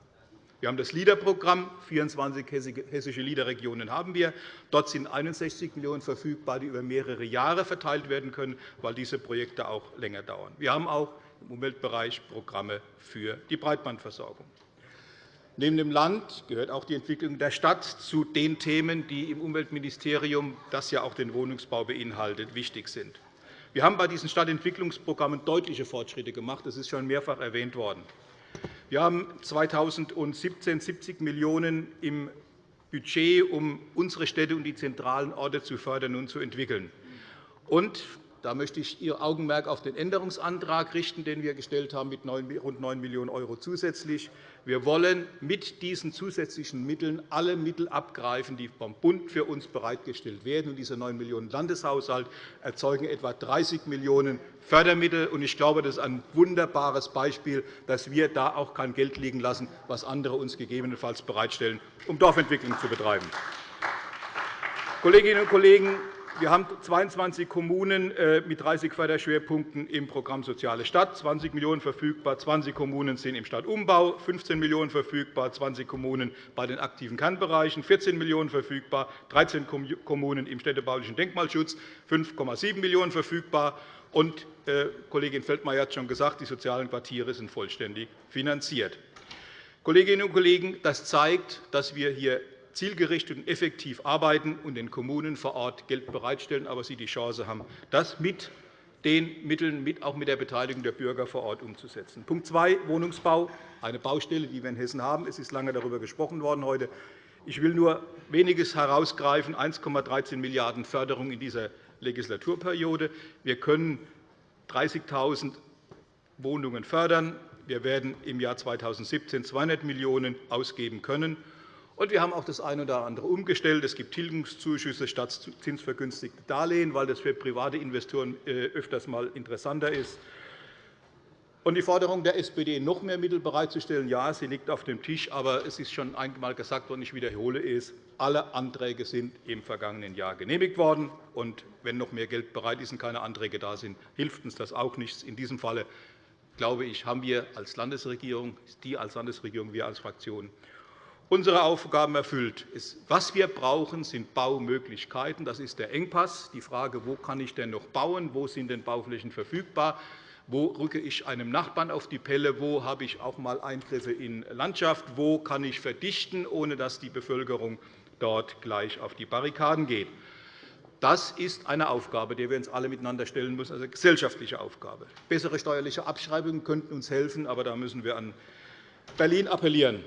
Wir haben das LEADER-Programm. 24 hessische LEADER-Regionen haben wir. Dort sind 61 Millionen € verfügbar, die über mehrere Jahre verteilt werden können, weil diese Projekte auch länger dauern. Wir haben auch im Umweltbereich Programme für die Breitbandversorgung. Neben dem Land gehört auch die Entwicklung der Stadt zu den Themen, die im Umweltministerium, das ja auch den Wohnungsbau beinhaltet, wichtig sind. Wir haben bei diesen Stadtentwicklungsprogrammen deutliche Fortschritte gemacht. Das ist schon mehrfach erwähnt worden. Wir haben 2017 70 Millionen € im Budget, um unsere Städte und die zentralen Orte zu fördern und zu entwickeln. Und da möchte ich Ihr Augenmerk auf den Änderungsantrag richten, den wir gestellt haben, mit rund 9 Millionen € zusätzlich. Wir wollen mit diesen zusätzlichen Mitteln alle Mittel abgreifen, die vom Bund für uns bereitgestellt werden. Diese 9 Millionen € Landeshaushalt erzeugen etwa 30 Millionen € Fördermittel. Ich glaube, das ist ein wunderbares Beispiel, dass wir da auch kein Geld liegen lassen, was andere uns gegebenenfalls bereitstellen, um Dorfentwicklung zu betreiben. Kolleginnen und Kollegen, wir haben 22 Kommunen äh, mit 30 Förderschwerpunkten im Programm Soziale Stadt, 20 Millionen € verfügbar, 20 Kommunen sind im Stadtumbau, 15 Millionen € verfügbar, 20 Kommunen bei den aktiven Kernbereichen, 14 Millionen € verfügbar, 13 Kommunen im städtebaulichen Denkmalschutz, 5,7 Millionen € verfügbar. Und, äh, Kollegin Feldmayer hat schon gesagt, die sozialen Quartiere sind vollständig finanziert. Kolleginnen und Kollegen, das zeigt, dass wir hier zielgerichtet und effektiv arbeiten und den Kommunen vor Ort Geld bereitstellen, aber sie die Chance haben, das mit den Mitteln, auch mit der Beteiligung der Bürger vor Ort umzusetzen. Punkt 2, Wohnungsbau, eine Baustelle, die wir in Hessen haben. Es ist lange darüber gesprochen worden heute. Ich will nur weniges herausgreifen, 1,13 Milliarden € Förderung in dieser Legislaturperiode. Wir können 30.000 Wohnungen fördern. Wir werden im Jahr 2017 200 Millionen € ausgeben können. Und wir haben auch das eine oder andere umgestellt. Es gibt Tilgungszuschüsse statt zinsvergünstigte Darlehen, weil das für private Investoren äh, öfters einmal interessanter ist. Und die Forderung der SPD, noch mehr Mittel bereitzustellen, ja, sie liegt auf dem Tisch. Aber es ist schon einmal gesagt worden, ich wiederhole es, alle Anträge sind im vergangenen Jahr genehmigt worden. Und wenn noch mehr Geld bereit ist und keine Anträge da sind, hilft uns das auch nichts. In diesem Fall glaube ich, haben wir als Landesregierung, die als Landesregierung, wir als Fraktion unsere Aufgaben erfüllt. Was wir brauchen, sind Baumöglichkeiten. Das ist der Engpass. Die Frage, wo kann ich denn noch bauen, wo sind denn Bauflächen verfügbar, wo rücke ich einem Nachbarn auf die Pelle, wo habe ich auch einmal Eingriffe in Landschaft, wo kann ich verdichten, ohne dass die Bevölkerung dort gleich auf die Barrikaden geht. Das ist eine Aufgabe, der wir uns alle miteinander stellen müssen, also eine gesellschaftliche Aufgabe. Bessere steuerliche Abschreibungen könnten uns helfen, aber da müssen wir an Berlin appellieren.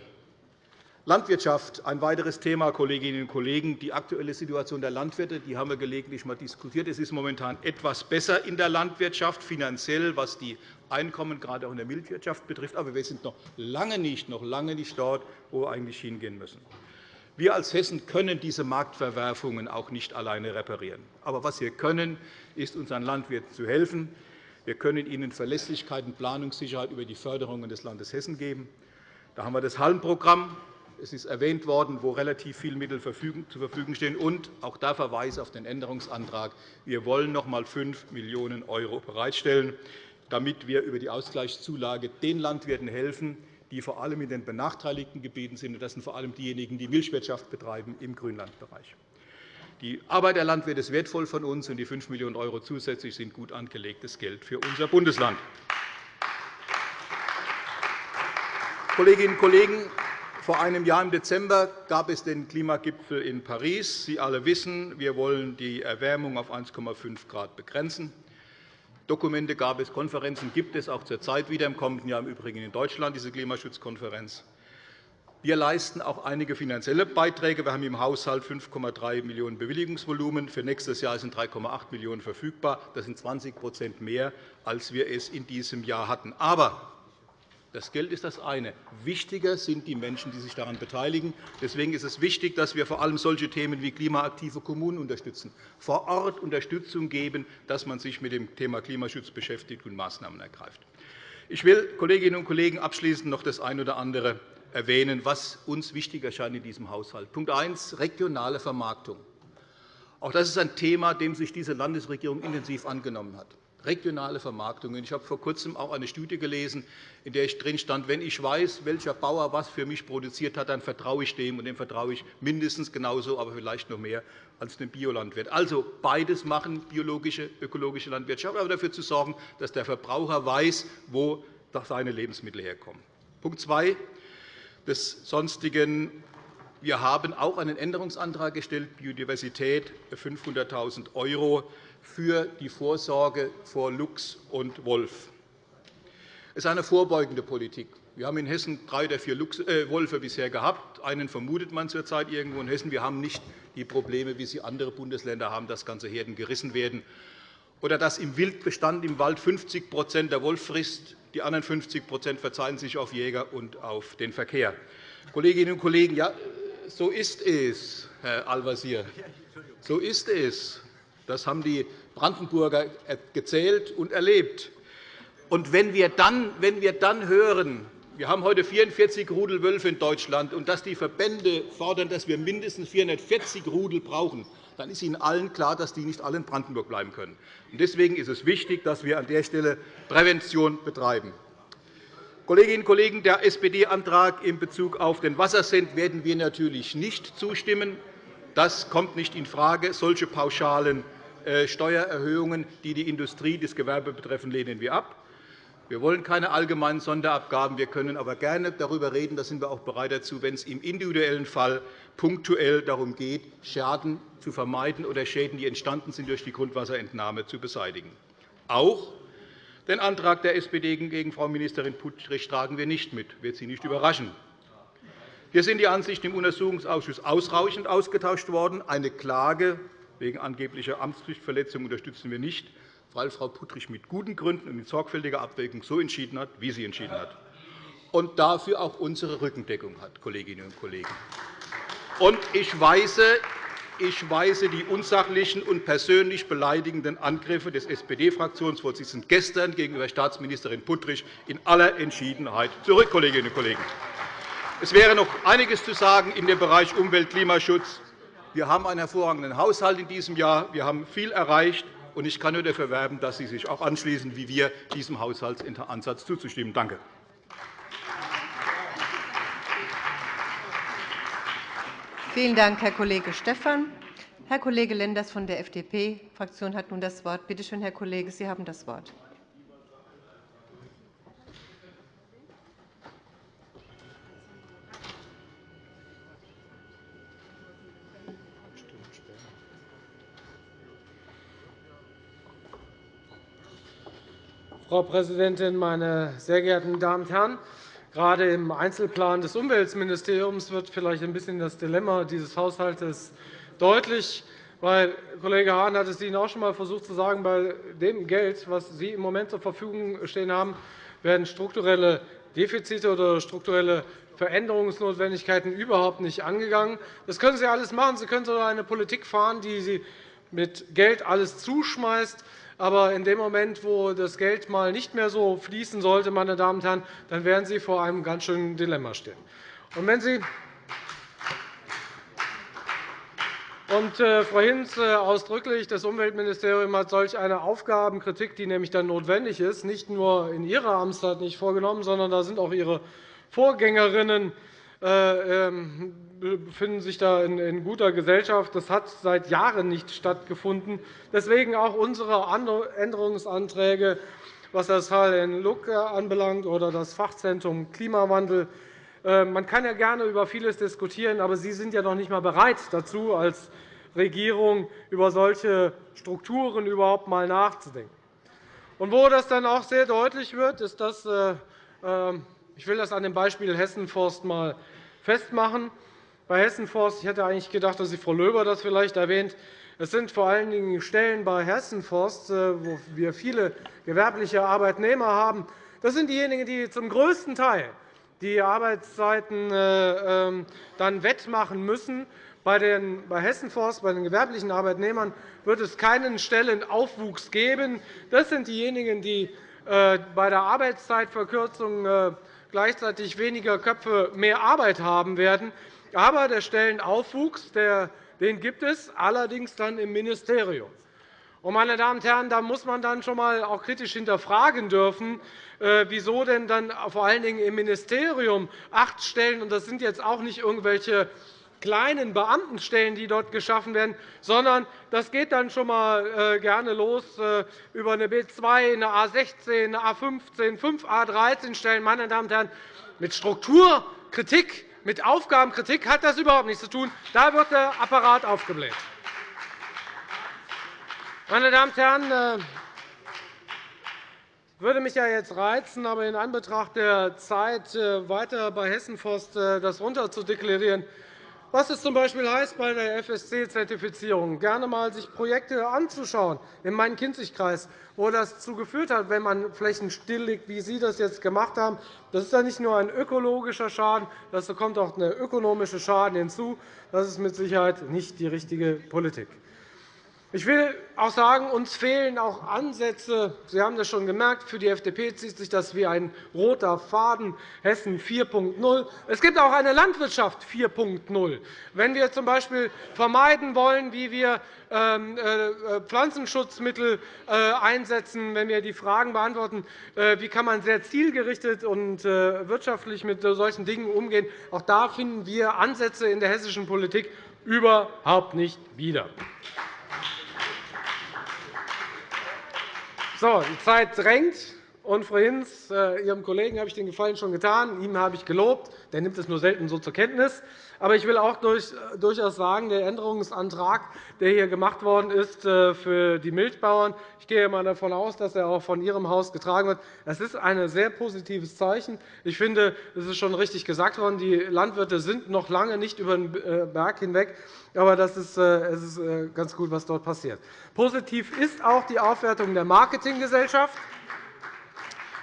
Landwirtschaft, ein weiteres Thema, Kolleginnen und Kollegen. Die aktuelle Situation der Landwirte die haben wir gelegentlich einmal diskutiert. Es ist momentan etwas besser in der Landwirtschaft, finanziell, was die Einkommen gerade auch in der Milchwirtschaft betrifft. Aber wir sind noch lange nicht, noch lange nicht dort, wo wir eigentlich hingehen müssen. Wir als Hessen können diese Marktverwerfungen auch nicht alleine reparieren. Aber was wir können, ist, unseren Landwirten zu helfen. Wir können ihnen Verlässlichkeit und Planungssicherheit über die Förderungen des Landes Hessen geben. Da haben wir das Hallenprogramm, es ist erwähnt worden, wo relativ viele Mittel zur Verfügung stehen. Und auch da verweise auf den Änderungsantrag. Wir wollen noch einmal 5 Millionen € bereitstellen, damit wir über die Ausgleichszulage den Landwirten helfen, die vor allem in den benachteiligten Gebieten sind. Das sind vor allem diejenigen, die Milchwirtschaft betreiben im Grünlandbereich. Die Arbeit der Landwirte ist wertvoll von uns, und die 5 Millionen € zusätzlich sind gut angelegtes Geld für unser Bundesland. Kolleginnen und Kollegen, vor einem Jahr im Dezember gab es den Klimagipfel in Paris. Sie alle wissen, wir wollen die Erwärmung auf 1,5 Grad begrenzen. Dokumente gab es, Konferenzen gibt es auch zurzeit wieder, im kommenden Jahr im Übrigen in Deutschland, diese Klimaschutzkonferenz. Wir leisten auch einige finanzielle Beiträge. Wir haben im Haushalt 5,3 Millionen € Bewilligungsvolumen. Für nächstes Jahr sind 3,8 Millionen € verfügbar. Das sind 20% mehr, als wir es in diesem Jahr hatten. Aber das Geld ist das eine. Wichtiger sind die Menschen, die sich daran beteiligen. Deswegen ist es wichtig, dass wir vor allem solche Themen wie klimaaktive Kommunen unterstützen, vor Ort Unterstützung geben, dass man sich mit dem Thema Klimaschutz beschäftigt und Maßnahmen ergreift. Ich will, Kolleginnen und Kollegen, abschließend noch das eine oder andere erwähnen, was uns wichtig erscheint in diesem Haushalt. Punkt 1. Regionale Vermarktung. Auch das ist ein Thema, dem sich diese Landesregierung intensiv angenommen hat regionale Vermarktung. Ich habe vor Kurzem auch eine Studie gelesen, in der drin stand, wenn ich weiß, welcher Bauer was für mich produziert hat, dann vertraue ich dem, und dem vertraue ich mindestens genauso, aber vielleicht noch mehr als dem Biolandwirt. Also beides machen biologische, ökologische Landwirtschaft, aber dafür zu sorgen, dass der Verbraucher weiß, wo seine Lebensmittel herkommen. Punkt 2 des sonstigen wir haben auch einen Änderungsantrag gestellt, Biodiversität 500.000 € für die Vorsorge vor Luchs und Wolf. Es ist eine vorbeugende Politik. Wir haben in Hessen drei oder vier äh, Wölfe bisher gehabt. Einen vermutet man zurzeit irgendwo in Hessen. Wir haben nicht die Probleme, wie sie andere Bundesländer haben, dass ganze Herden gerissen werden oder dass im Wildbestand im Wald 50% der Wolf frisst. Die anderen 50% verzeihen sich auf Jäger und auf den Verkehr. Kolleginnen und Kollegen, ja, so ist es, Herr Al-Wazir. So ist es. Das haben die Brandenburger gezählt und erlebt. Und wenn wir dann, wenn wir dann hören, wir haben heute 44 Rudel Wölfe in Deutschland, und dass die Verbände fordern, dass wir mindestens 440 Rudel brauchen, dann ist Ihnen allen klar, dass die nicht alle in Brandenburg bleiben können. Deswegen ist es wichtig, dass wir an der Stelle Prävention betreiben. Kolleginnen und Kollegen, der SPD-Antrag in Bezug auf den Wassercent werden wir natürlich nicht zustimmen. Das kommt nicht infrage. Solche pauschalen äh, Steuererhöhungen, die die Industrie, das Gewerbe betreffen, lehnen wir ab. Wir wollen keine allgemeinen Sonderabgaben. Wir können aber gerne darüber reden, da sind wir auch bereit dazu, wenn es im individuellen Fall punktuell darum geht, Schaden zu vermeiden oder Schäden, die entstanden sind durch die Grundwasserentnahme, zu beseitigen. Auch den Antrag der SPD gegen Frau Ministerin Puttrich tragen wir nicht mit. Das wird Sie nicht überraschen. Hier sind die Ansichten im Untersuchungsausschuss ausreichend ausgetauscht worden. Eine Klage wegen angeblicher Amtspflichtverletzung unterstützen wir nicht, weil Frau Puttrich mit guten Gründen und in sorgfältiger Abwägung so entschieden hat, wie sie entschieden hat, und dafür auch unsere Rückendeckung hat, Kolleginnen und Kollegen. Und ich weise ich weise die unsachlichen und persönlich beleidigenden Angriffe des SPD-Fraktionsvorsitzenden gestern gegenüber Staatsministerin Puttrich in aller Entschiedenheit zurück, Kolleginnen und Kollegen. Es wäre noch einiges zu sagen in dem Bereich Umwelt- und Klimaschutz. Wir haben einen hervorragenden Haushalt in diesem Jahr. Wir haben viel erreicht. und Ich kann nur dafür werben, dass Sie sich auch anschließen, wie wir diesem Haushaltsansatz zuzustimmen. Danke. Vielen Dank, Herr Kollege Stephan. Herr Kollege Lenders von der FDP-Fraktion hat nun das Wort. Bitte schön, Herr Kollege, Sie haben das Wort. Frau Präsidentin, meine sehr geehrten Damen und Herren! Gerade im Einzelplan des Umweltministeriums wird vielleicht ein bisschen das Dilemma dieses Haushalts deutlich. Weil, Kollege Hahn hat es Ihnen auch schon einmal versucht zu sagen, bei dem Geld, das Sie im Moment zur Verfügung stehen haben, werden strukturelle Defizite oder strukturelle Veränderungsnotwendigkeiten überhaupt nicht angegangen. Das können Sie alles machen. Sie können sogar eine Politik fahren, die Sie mit Geld alles zuschmeißt. Aber in dem Moment, wo das Geld mal nicht mehr so fließen sollte, meine Damen und Herren, dann werden Sie vor einem ganz schönen Dilemma stehen. Und wenn Sie und, äh, Frau Hinz, äh, ausdrücklich, das Umweltministerium hat solch eine Aufgabenkritik, die nämlich dann notwendig ist, nicht nur in Ihrer Amtszeit nicht vorgenommen, sondern da sind auch Ihre Vorgängerinnen befinden sich da in guter Gesellschaft. Das hat seit Jahren nicht stattgefunden. Deswegen auch unsere Änderungsanträge, was das HLN Luck anbelangt oder das Fachzentrum Klimawandel. Äh, man kann ja gerne über vieles diskutieren, aber Sie sind ja noch nicht einmal bereit dazu, als Regierung über solche Strukturen überhaupt einmal nachzudenken. Und wo das dann auch sehr deutlich wird, ist, dass äh, ähm, ich will das an dem Beispiel Hessenforst einmal festmachen. Bei Hessenforst ich hätte eigentlich gedacht, dass Frau Löber das vielleicht erwähnt. Es sind vor allen Dingen Stellen bei Hessenforst, äh, wo wir viele gewerbliche Arbeitnehmer haben. Das sind diejenigen, die zum größten Teil die Arbeitszeiten äh, ähm, dann wettmachen müssen. Bei, den, bei Hessenforst, bei den gewerblichen Arbeitnehmern, wird es keinen Stellenaufwuchs geben. Das sind diejenigen, die äh, bei der Arbeitszeitverkürzung gleichzeitig weniger Köpfe mehr Arbeit haben werden. Aber der Stellenaufwuchs den gibt es, allerdings dann im Ministerium. Meine Damen und Herren, da muss man dann schon einmal auch kritisch hinterfragen dürfen, äh, wieso denn dann vor allen Dingen im Ministerium acht Stellen, und das sind jetzt auch nicht irgendwelche kleinen Beamtenstellen, die dort geschaffen werden, sondern das geht dann schon einmal äh, gerne los äh, über eine B2, eine A 16, eine A 15, 5 A 13 Stellen. Meine Damen und Herren, mit Strukturkritik, mit Aufgabenkritik hat das überhaupt nichts zu tun. Da wird der Apparat aufgebläht. Meine Damen und Herren, äh, würde mich ja jetzt reizen, aber in Anbetracht der Zeit weiter bei Hessenforst das runterzudeklarieren, was es z. B. heißt bei der FSC-Zertifizierung, gerne einmal sich Projekte anzuschauen in meinem Kinzigkreis, wo das dazu geführt hat, wenn man Flächen stilllegt, wie Sie das jetzt gemacht haben. Das ist dann nicht nur ein ökologischer Schaden, da kommt auch ein ökonomischer Schaden hinzu. Das ist mit Sicherheit nicht die richtige Politik. Ich will auch sagen, uns fehlen auch Ansätze. Sie haben das schon gemerkt. Für die FDP zieht sich das wie ein roter Faden. Hessen 4.0. Es gibt auch eine Landwirtschaft 4.0. Wenn wir z. B. vermeiden wollen, wie wir ähm, äh, Pflanzenschutzmittel äh, einsetzen, wenn wir die Fragen beantworten, äh, wie kann man sehr zielgerichtet und wirtschaftlich mit solchen Dingen umgehen, auch da finden wir Ansätze in der hessischen Politik überhaupt nicht wieder. So, die Zeit drängt. Und, Frau Hinz, äh, Ihrem Kollegen habe ich den Gefallen schon getan. Ihm habe ich gelobt. Der nimmt es nur selten so zur Kenntnis. Aber ich will auch äh, durchaus sagen, der Änderungsantrag, der hier gemacht worden ist äh, für die Milchbauern, ich gehe einmal davon aus, dass er auch von Ihrem Haus getragen wird. Das ist ein sehr positives Zeichen. Ich finde, es ist schon richtig gesagt worden, die Landwirte sind noch lange nicht über den Berg hinweg. Aber das ist, es ist ganz gut, was dort passiert. Positiv ist auch die Aufwertung der Marketinggesellschaft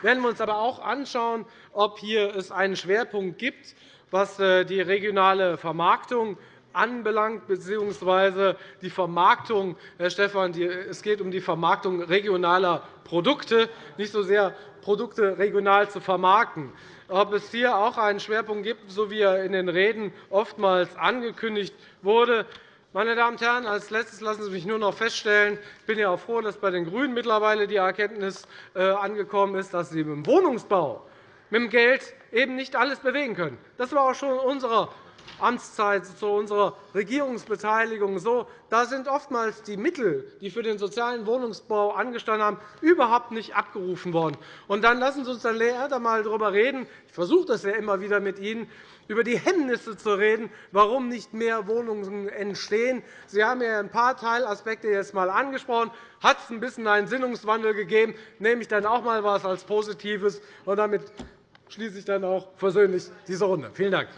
werden wir uns aber auch anschauen, ob hier es einen Schwerpunkt gibt, was äh, die regionale Vermarktung anbelangt, bzw. die Vermarktung, Herr Stephan, es geht um die Vermarktung regionaler Produkte, nicht so sehr Produkte regional zu vermarkten. Ob es hier auch einen Schwerpunkt gibt, so wie er in den Reden oftmals angekündigt wurde, meine Damen und Herren, als Letztes lassen Sie mich nur noch feststellen, ich bin ja auch froh, dass bei den GRÜNEN mittlerweile die Erkenntnis äh, angekommen ist, dass sie im Wohnungsbau mit dem Geld eben nicht alles bewegen können. Das war auch schon in unserer Amtszeit, zu unserer Regierungsbeteiligung so. Da sind oftmals die Mittel, die für den sozialen Wohnungsbau angestanden haben, überhaupt nicht abgerufen worden. Und dann lassen Sie uns dann einmal darüber reden. Ich versuche das ja immer wieder mit Ihnen über die Hemmnisse zu reden, warum nicht mehr Wohnungen entstehen. Sie haben ja ein paar Teilaspekte jetzt einmal angesprochen. Hat es ein bisschen einen Sinnungswandel gegeben, nehme ich dann auch einmal etwas als Positives. Und damit schließe ich dann auch versöhnlich diese Runde. Vielen Dank.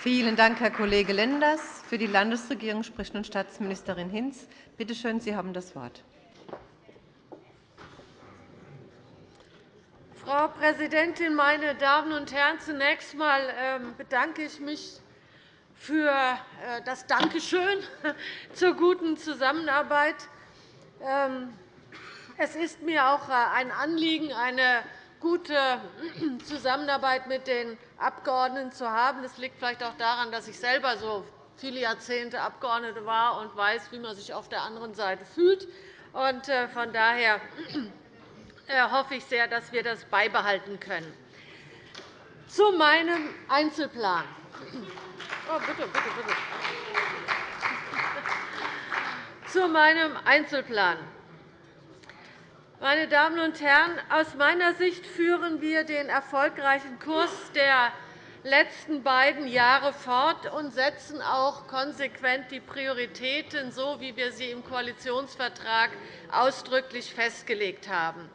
Vielen Dank, Herr Kollege Lenders. Für die Landesregierung spricht nun Staatsministerin Hinz. Bitte schön, Sie haben das Wort. Frau Präsidentin, meine Damen und Herren! Zunächst einmal ähm, bedanke ich mich für äh, das Dankeschön *laughs* zur guten Zusammenarbeit. Ähm, es ist mir auch äh, ein Anliegen, eine gute Zusammenarbeit mit den Abgeordneten zu haben. Das liegt vielleicht auch daran, dass ich selber so viele Jahrzehnte Abgeordnete war und weiß, wie man sich auf der anderen Seite fühlt. Äh, von daher hoffe ich sehr, dass wir das beibehalten können. Zu meinem Einzelplan. Oh, bitte, bitte, bitte. Zu meinem Einzelplan. Meine Damen und Herren, aus meiner Sicht führen wir den erfolgreichen Kurs der letzten beiden Jahre fort und setzen auch konsequent die Prioritäten, so wie wir sie im Koalitionsvertrag ausdrücklich festgelegt haben.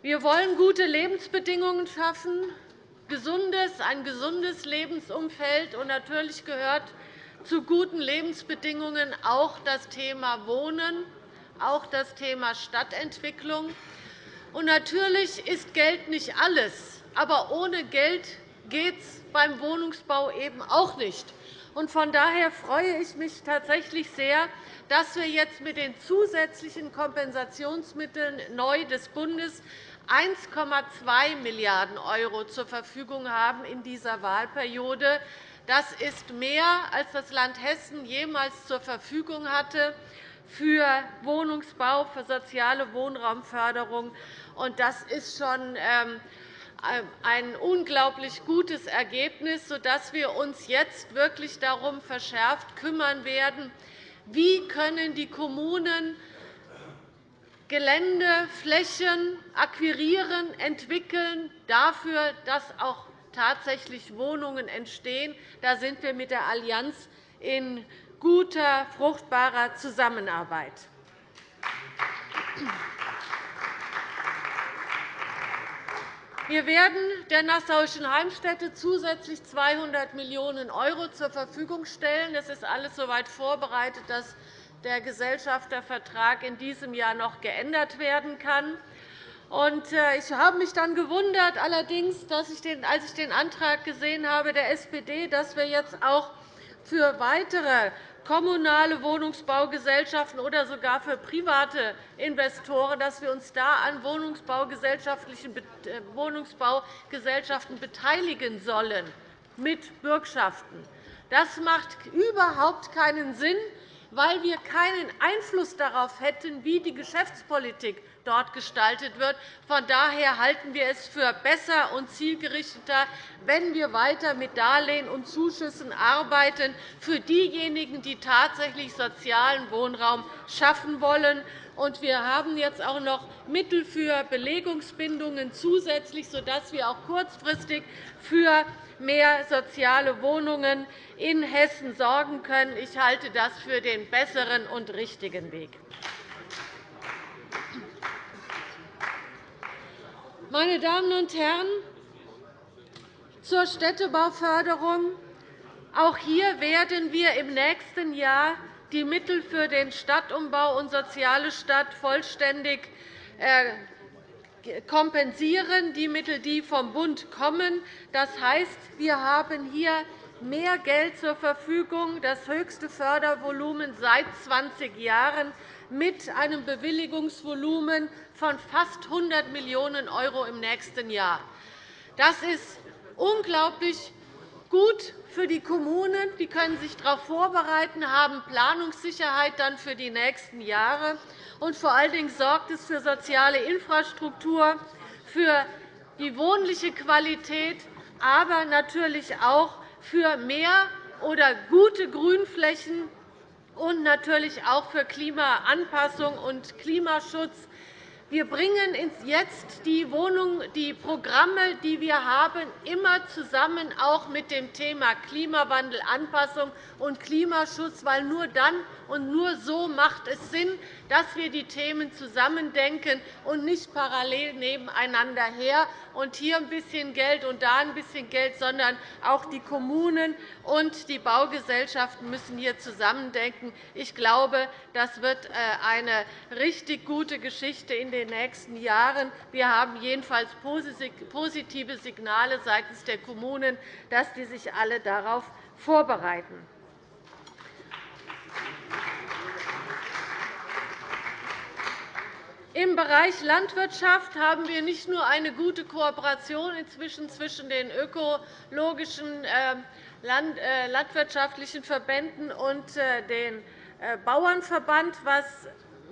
Wir wollen gute Lebensbedingungen schaffen ein gesundes Lebensumfeld. Und natürlich gehört zu guten Lebensbedingungen auch das Thema Wohnen, auch das Thema Stadtentwicklung. Und natürlich ist Geld nicht alles. Aber ohne Geld geht es beim Wohnungsbau eben auch nicht. Von daher freue ich mich tatsächlich sehr, dass wir jetzt mit den zusätzlichen Kompensationsmitteln neu des Bundes 1,2 Milliarden € zur Verfügung haben in dieser Wahlperiode. Das ist mehr, als das Land Hessen jemals zur Verfügung hatte für Wohnungsbau, für soziale Wohnraumförderung. Das ist schon ähm, ein unglaublich gutes Ergebnis, sodass wir uns jetzt wirklich darum verschärft kümmern werden, wie können die Kommunen Gelände, Flächen akquirieren, entwickeln, dafür, dass auch tatsächlich Wohnungen entstehen. Da sind wir mit der Allianz in guter, fruchtbarer Zusammenarbeit. Wir werden der Nassauischen Heimstätte zusätzlich 200 Millionen € zur Verfügung stellen. Das ist alles soweit vorbereitet, dass der Gesellschaftervertrag in diesem Jahr noch geändert werden kann. Äh, ich habe mich dann gewundert, allerdings, dass ich den, als ich den Antrag gesehen habe dass wir jetzt auch für weitere kommunale Wohnungsbaugesellschaften oder sogar für private Investoren, dass wir uns da an Wohnungsbaugesellschaften beteiligen sollen mit Bürgschaften. Das macht überhaupt keinen Sinn, weil wir keinen Einfluss darauf hätten, wie die Geschäftspolitik dort gestaltet wird. Von daher halten wir es für besser und zielgerichteter, wenn wir weiter mit Darlehen und Zuschüssen arbeiten für diejenigen, die tatsächlich sozialen Wohnraum schaffen wollen. wir haben jetzt auch noch Mittel für Belegungsbindungen zusätzlich, sodass wir auch kurzfristig für mehr soziale Wohnungen in Hessen sorgen können. Ich halte das für den besseren und richtigen Weg. Meine Damen und Herren, zur Städtebauförderung. Auch hier werden wir im nächsten Jahr die Mittel für den Stadtumbau und soziale Stadt vollständig äh, kompensieren, die Mittel, die vom Bund kommen. Das heißt, wir haben hier mehr Geld zur Verfügung, das höchste Fördervolumen seit 20 Jahren, mit einem Bewilligungsvolumen von fast 100 Millionen € im nächsten Jahr. Das ist unglaublich gut für die Kommunen. Die können sich darauf vorbereiten, haben Planungssicherheit dann für die nächsten Jahre. Und vor allen Dingen sorgt es für soziale Infrastruktur, für die wohnliche Qualität, aber natürlich auch für mehr oder gute Grünflächen und natürlich auch für Klimaanpassung und Klimaschutz. Wir bringen jetzt die, Wohnung, die Programme, die wir haben, immer zusammen auch mit dem Thema Klimawandel, Anpassung und Klimaschutz, weil nur dann Und nur so macht es Sinn, dass wir die Themen zusammendenken und nicht parallel nebeneinander her und hier ein bisschen Geld und da ein bisschen Geld, sondern auch die Kommunen und die Baugesellschaften müssen hier zusammendenken. Ich glaube, das wird äh, eine richtig gute Geschichte in den nächsten Jahren. Wir haben jedenfalls positive Signale seitens der Kommunen, dass die sich alle darauf vorbereiten. Im Bereich Landwirtschaft haben wir nicht nur eine gute Kooperation inzwischen zwischen den ökologischen ähm, äh, landwirtschaftlichen Verbänden und äh, dem äh, Bauernverband, was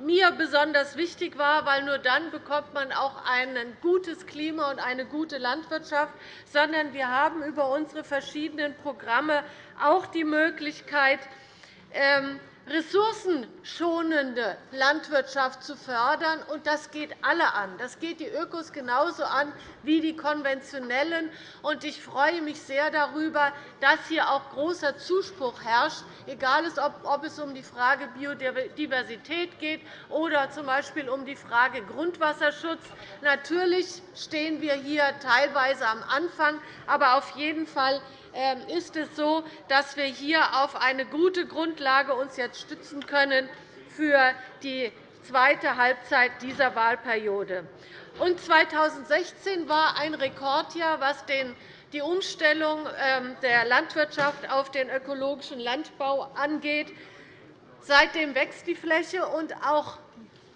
mir besonders wichtig war, weil nur dann bekommt man auch ein gutes Klima und eine gute Landwirtschaft, sondern wir haben über unsere verschiedenen Programme auch die Möglichkeit, ressourcenschonende Landwirtschaft zu fördern. Und das geht alle an. Das geht die Ökos genauso an wie die konventionellen. Und ich freue mich sehr darüber, dass hier auch großer Zuspruch herrscht, egal ob es um die Frage Biodiversität geht oder z.B. um die Frage Grundwasserschutz. Natürlich stehen wir hier teilweise am Anfang, aber auf jeden Fall ähm, ist es so, dass wir hier auf eine gute Grundlage uns jetzt stützen können für die zweite Halbzeit dieser Wahlperiode. Und 2016 war ein Rekordjahr, was die Umstellung ähm, der Landwirtschaft auf den ökologischen Landbau angeht. Seitdem wächst die Fläche, und auch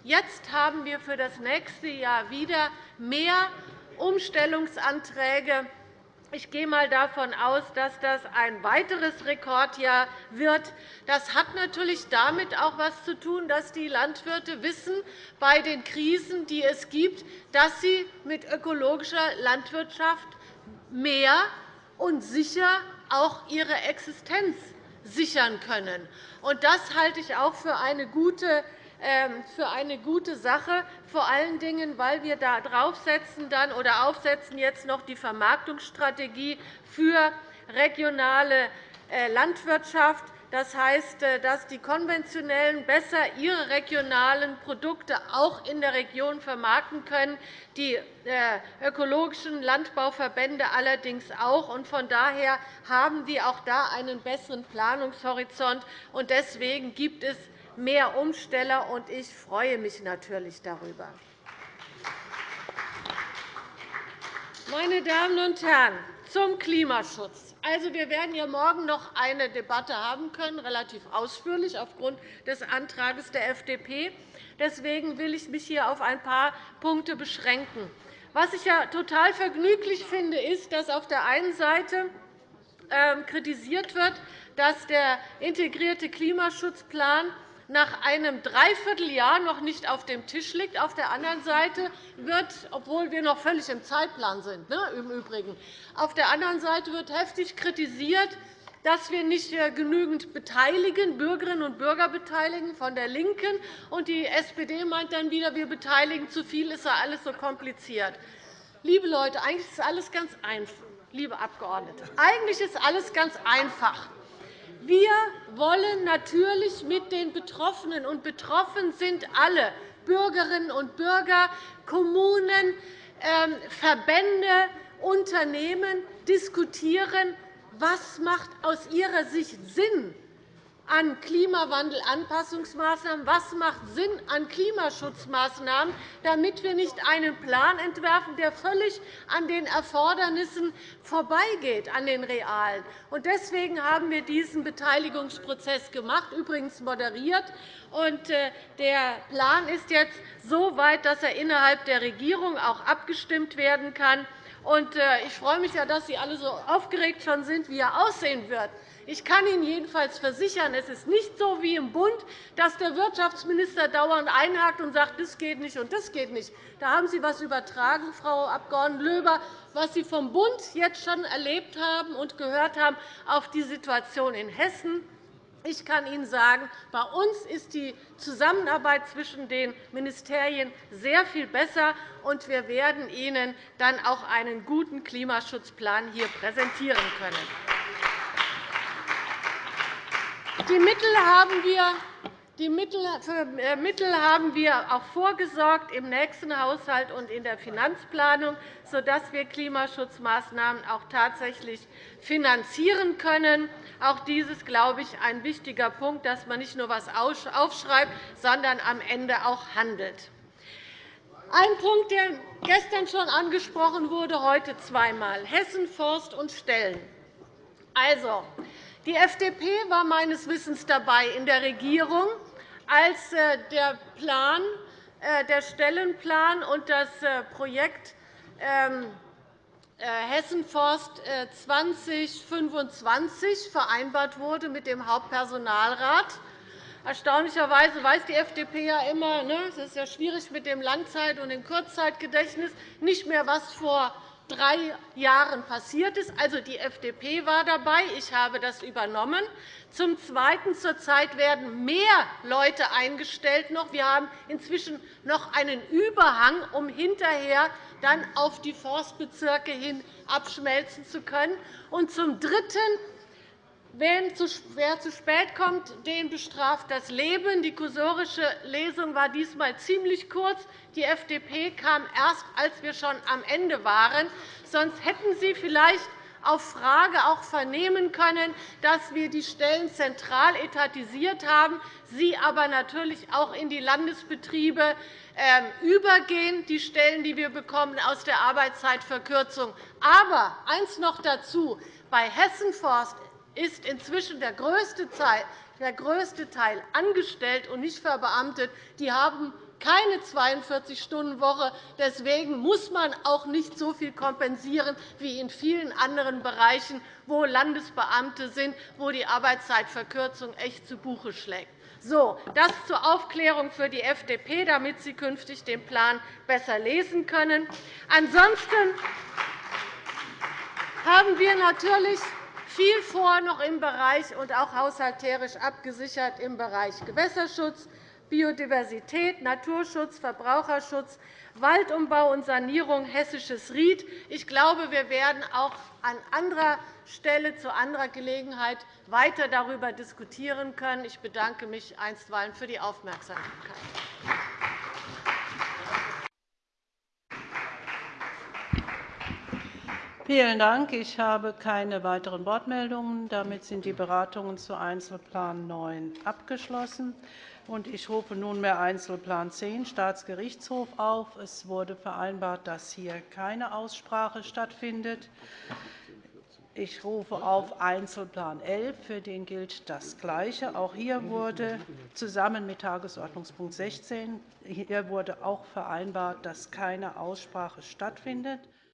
jetzt haben wir für das nächste Jahr wieder mehr Umstellungsanträge ich gehe einmal davon aus, dass das ein weiteres Rekordjahr wird. Das hat natürlich damit auch etwas zu tun, dass die Landwirte wissen, bei den Krisen, die es gibt, dass sie mit ökologischer Landwirtschaft mehr und sicher auch ihre Existenz sichern können. Das halte ich auch für eine gute für eine gute Sache, vor allen Dingen, weil wir da draufsetzen dann, oder aufsetzen jetzt noch die Vermarktungsstrategie für regionale äh, Landwirtschaft. Das heißt, äh, dass die Konventionellen besser ihre regionalen Produkte auch in der Region vermarkten können, die äh, ökologischen Landbauverbände allerdings auch. Von daher haben wir auch da einen besseren Planungshorizont. Deswegen gibt es mehr Umsteller, und ich freue mich natürlich darüber. Meine Damen und Herren, zum Klimaschutz. Also, wir werden ja morgen noch eine Debatte haben können, relativ ausführlich aufgrund des Antrags der FDP. Deswegen will ich mich hier auf ein paar Punkte beschränken. Was ich ja total vergnüglich finde, ist, dass auf der einen Seite ähm, kritisiert wird, dass der integrierte Klimaschutzplan nach einem Dreivierteljahr noch nicht auf dem Tisch liegt. Auf der anderen Seite wird, obwohl wir noch völlig im Zeitplan sind, ne, im Übrigen, auf der anderen Seite wird heftig kritisiert, dass wir nicht genügend beteiligen, Bürgerinnen und Bürger beteiligen von der LINKEN. Und die SPD meint dann wieder, wir beteiligen zu viel, ist ja alles so kompliziert. Liebe Leute, eigentlich ist alles ganz einfach, liebe Abgeordnete. Eigentlich ist alles ganz einfach. Wir wollen natürlich mit den Betroffenen, und betroffen sind alle Bürgerinnen und Bürger, Kommunen, ähm, Verbände, Unternehmen diskutieren, was macht aus ihrer Sicht Sinn an Klimawandelanpassungsmaßnahmen, was macht Sinn an Klimaschutzmaßnahmen, damit wir nicht einen Plan entwerfen, der völlig an den Erfordernissen vorbeigeht, an den realen. Deswegen haben wir diesen Beteiligungsprozess gemacht, übrigens moderiert. Äh, der Plan ist jetzt so weit, dass er innerhalb der Regierung auch abgestimmt werden kann. Äh, ich freue mich, dass Sie alle so aufgeregt schon sind, wie er aussehen wird. Ich kann Ihnen jedenfalls versichern, es ist nicht so wie im Bund, dass der Wirtschaftsminister dauernd einhakt und sagt, das geht nicht und das geht nicht. Da haben Sie etwas übertragen, Frau Abg. Löber, was Sie vom Bund jetzt schon erlebt haben und gehört haben auf die Situation in Hessen. Ich kann Ihnen sagen, bei uns ist die Zusammenarbeit zwischen den Ministerien sehr viel besser, und wir werden Ihnen dann auch einen guten Klimaschutzplan hier präsentieren können. Die Mittel haben wir Die äh, Mittel haben wir auch vorgesorgt im nächsten Haushalt und in der Finanzplanung, sodass wir Klimaschutzmaßnahmen auch tatsächlich finanzieren können. Auch dies ist, glaube ich, ein wichtiger Punkt, dass man nicht nur etwas aufschreibt, sondern am Ende auch handelt. Ein Punkt, der gestern schon angesprochen wurde, heute zweimal, Hessen, Forst und Stellen. Also, die FDP war meines Wissens dabei in der Regierung, als äh, der, Plan, äh, der Stellenplan und das äh, Projekt ähm, Hessenforst 2025 vereinbart wurde mit dem Hauptpersonalrat. Erstaunlicherweise weiß die FDP ja immer, ne, es ist ja schwierig mit dem Langzeit- und dem Kurzzeitgedächtnis, nicht mehr, was vor drei Jahren passiert ist. Also, die FDP war dabei. Ich habe das übernommen. Zum Zweiten zurzeit werden mehr Leute eingestellt. Wir haben inzwischen noch einen Überhang, um hinterher dann auf die Forstbezirke hin abschmelzen zu können. Und zum Dritten Wer zu spät kommt, den bestraft das Leben. Die kursorische Lesung war diesmal ziemlich kurz. Die FDP kam erst, als wir schon am Ende waren. Sonst hätten Sie vielleicht auf Frage auch vernehmen können, dass wir die Stellen zentral etatisiert haben, sie aber natürlich auch in die Landesbetriebe ähm, übergehen, die Stellen, die wir bekommen aus der Arbeitszeitverkürzung. Aber eines noch dazu. Bei Hessenforst ist inzwischen der größte Teil angestellt und nicht verbeamtet. Die haben keine 42-Stunden-Woche. Deswegen muss man auch nicht so viel kompensieren wie in vielen anderen Bereichen, wo Landesbeamte sind, wo die Arbeitszeitverkürzung echt zu Buche schlägt. So, das zur Aufklärung für die FDP, damit Sie künftig den Plan besser lesen können. Ansonsten haben wir natürlich viel vor noch im Bereich und auch haushalterisch abgesichert im Bereich Gewässerschutz, Biodiversität, Naturschutz, Verbraucherschutz, Waldumbau und Sanierung, hessisches Ried. Ich glaube, wir werden auch an anderer Stelle zu anderer Gelegenheit weiter darüber diskutieren können. Ich bedanke mich einstweilen für die Aufmerksamkeit. Vielen Dank. Ich habe keine weiteren Wortmeldungen. Damit sind die Beratungen zu Einzelplan 9 abgeschlossen. Ich rufe nunmehr Einzelplan 10 Staatsgerichtshof auf. Es wurde vereinbart, dass hier keine Aussprache stattfindet. Ich rufe auf Einzelplan 11. Für den gilt das Gleiche. Auch hier wurde zusammen mit Tagesordnungspunkt 16 hier wurde auch vereinbart, dass keine Aussprache stattfindet.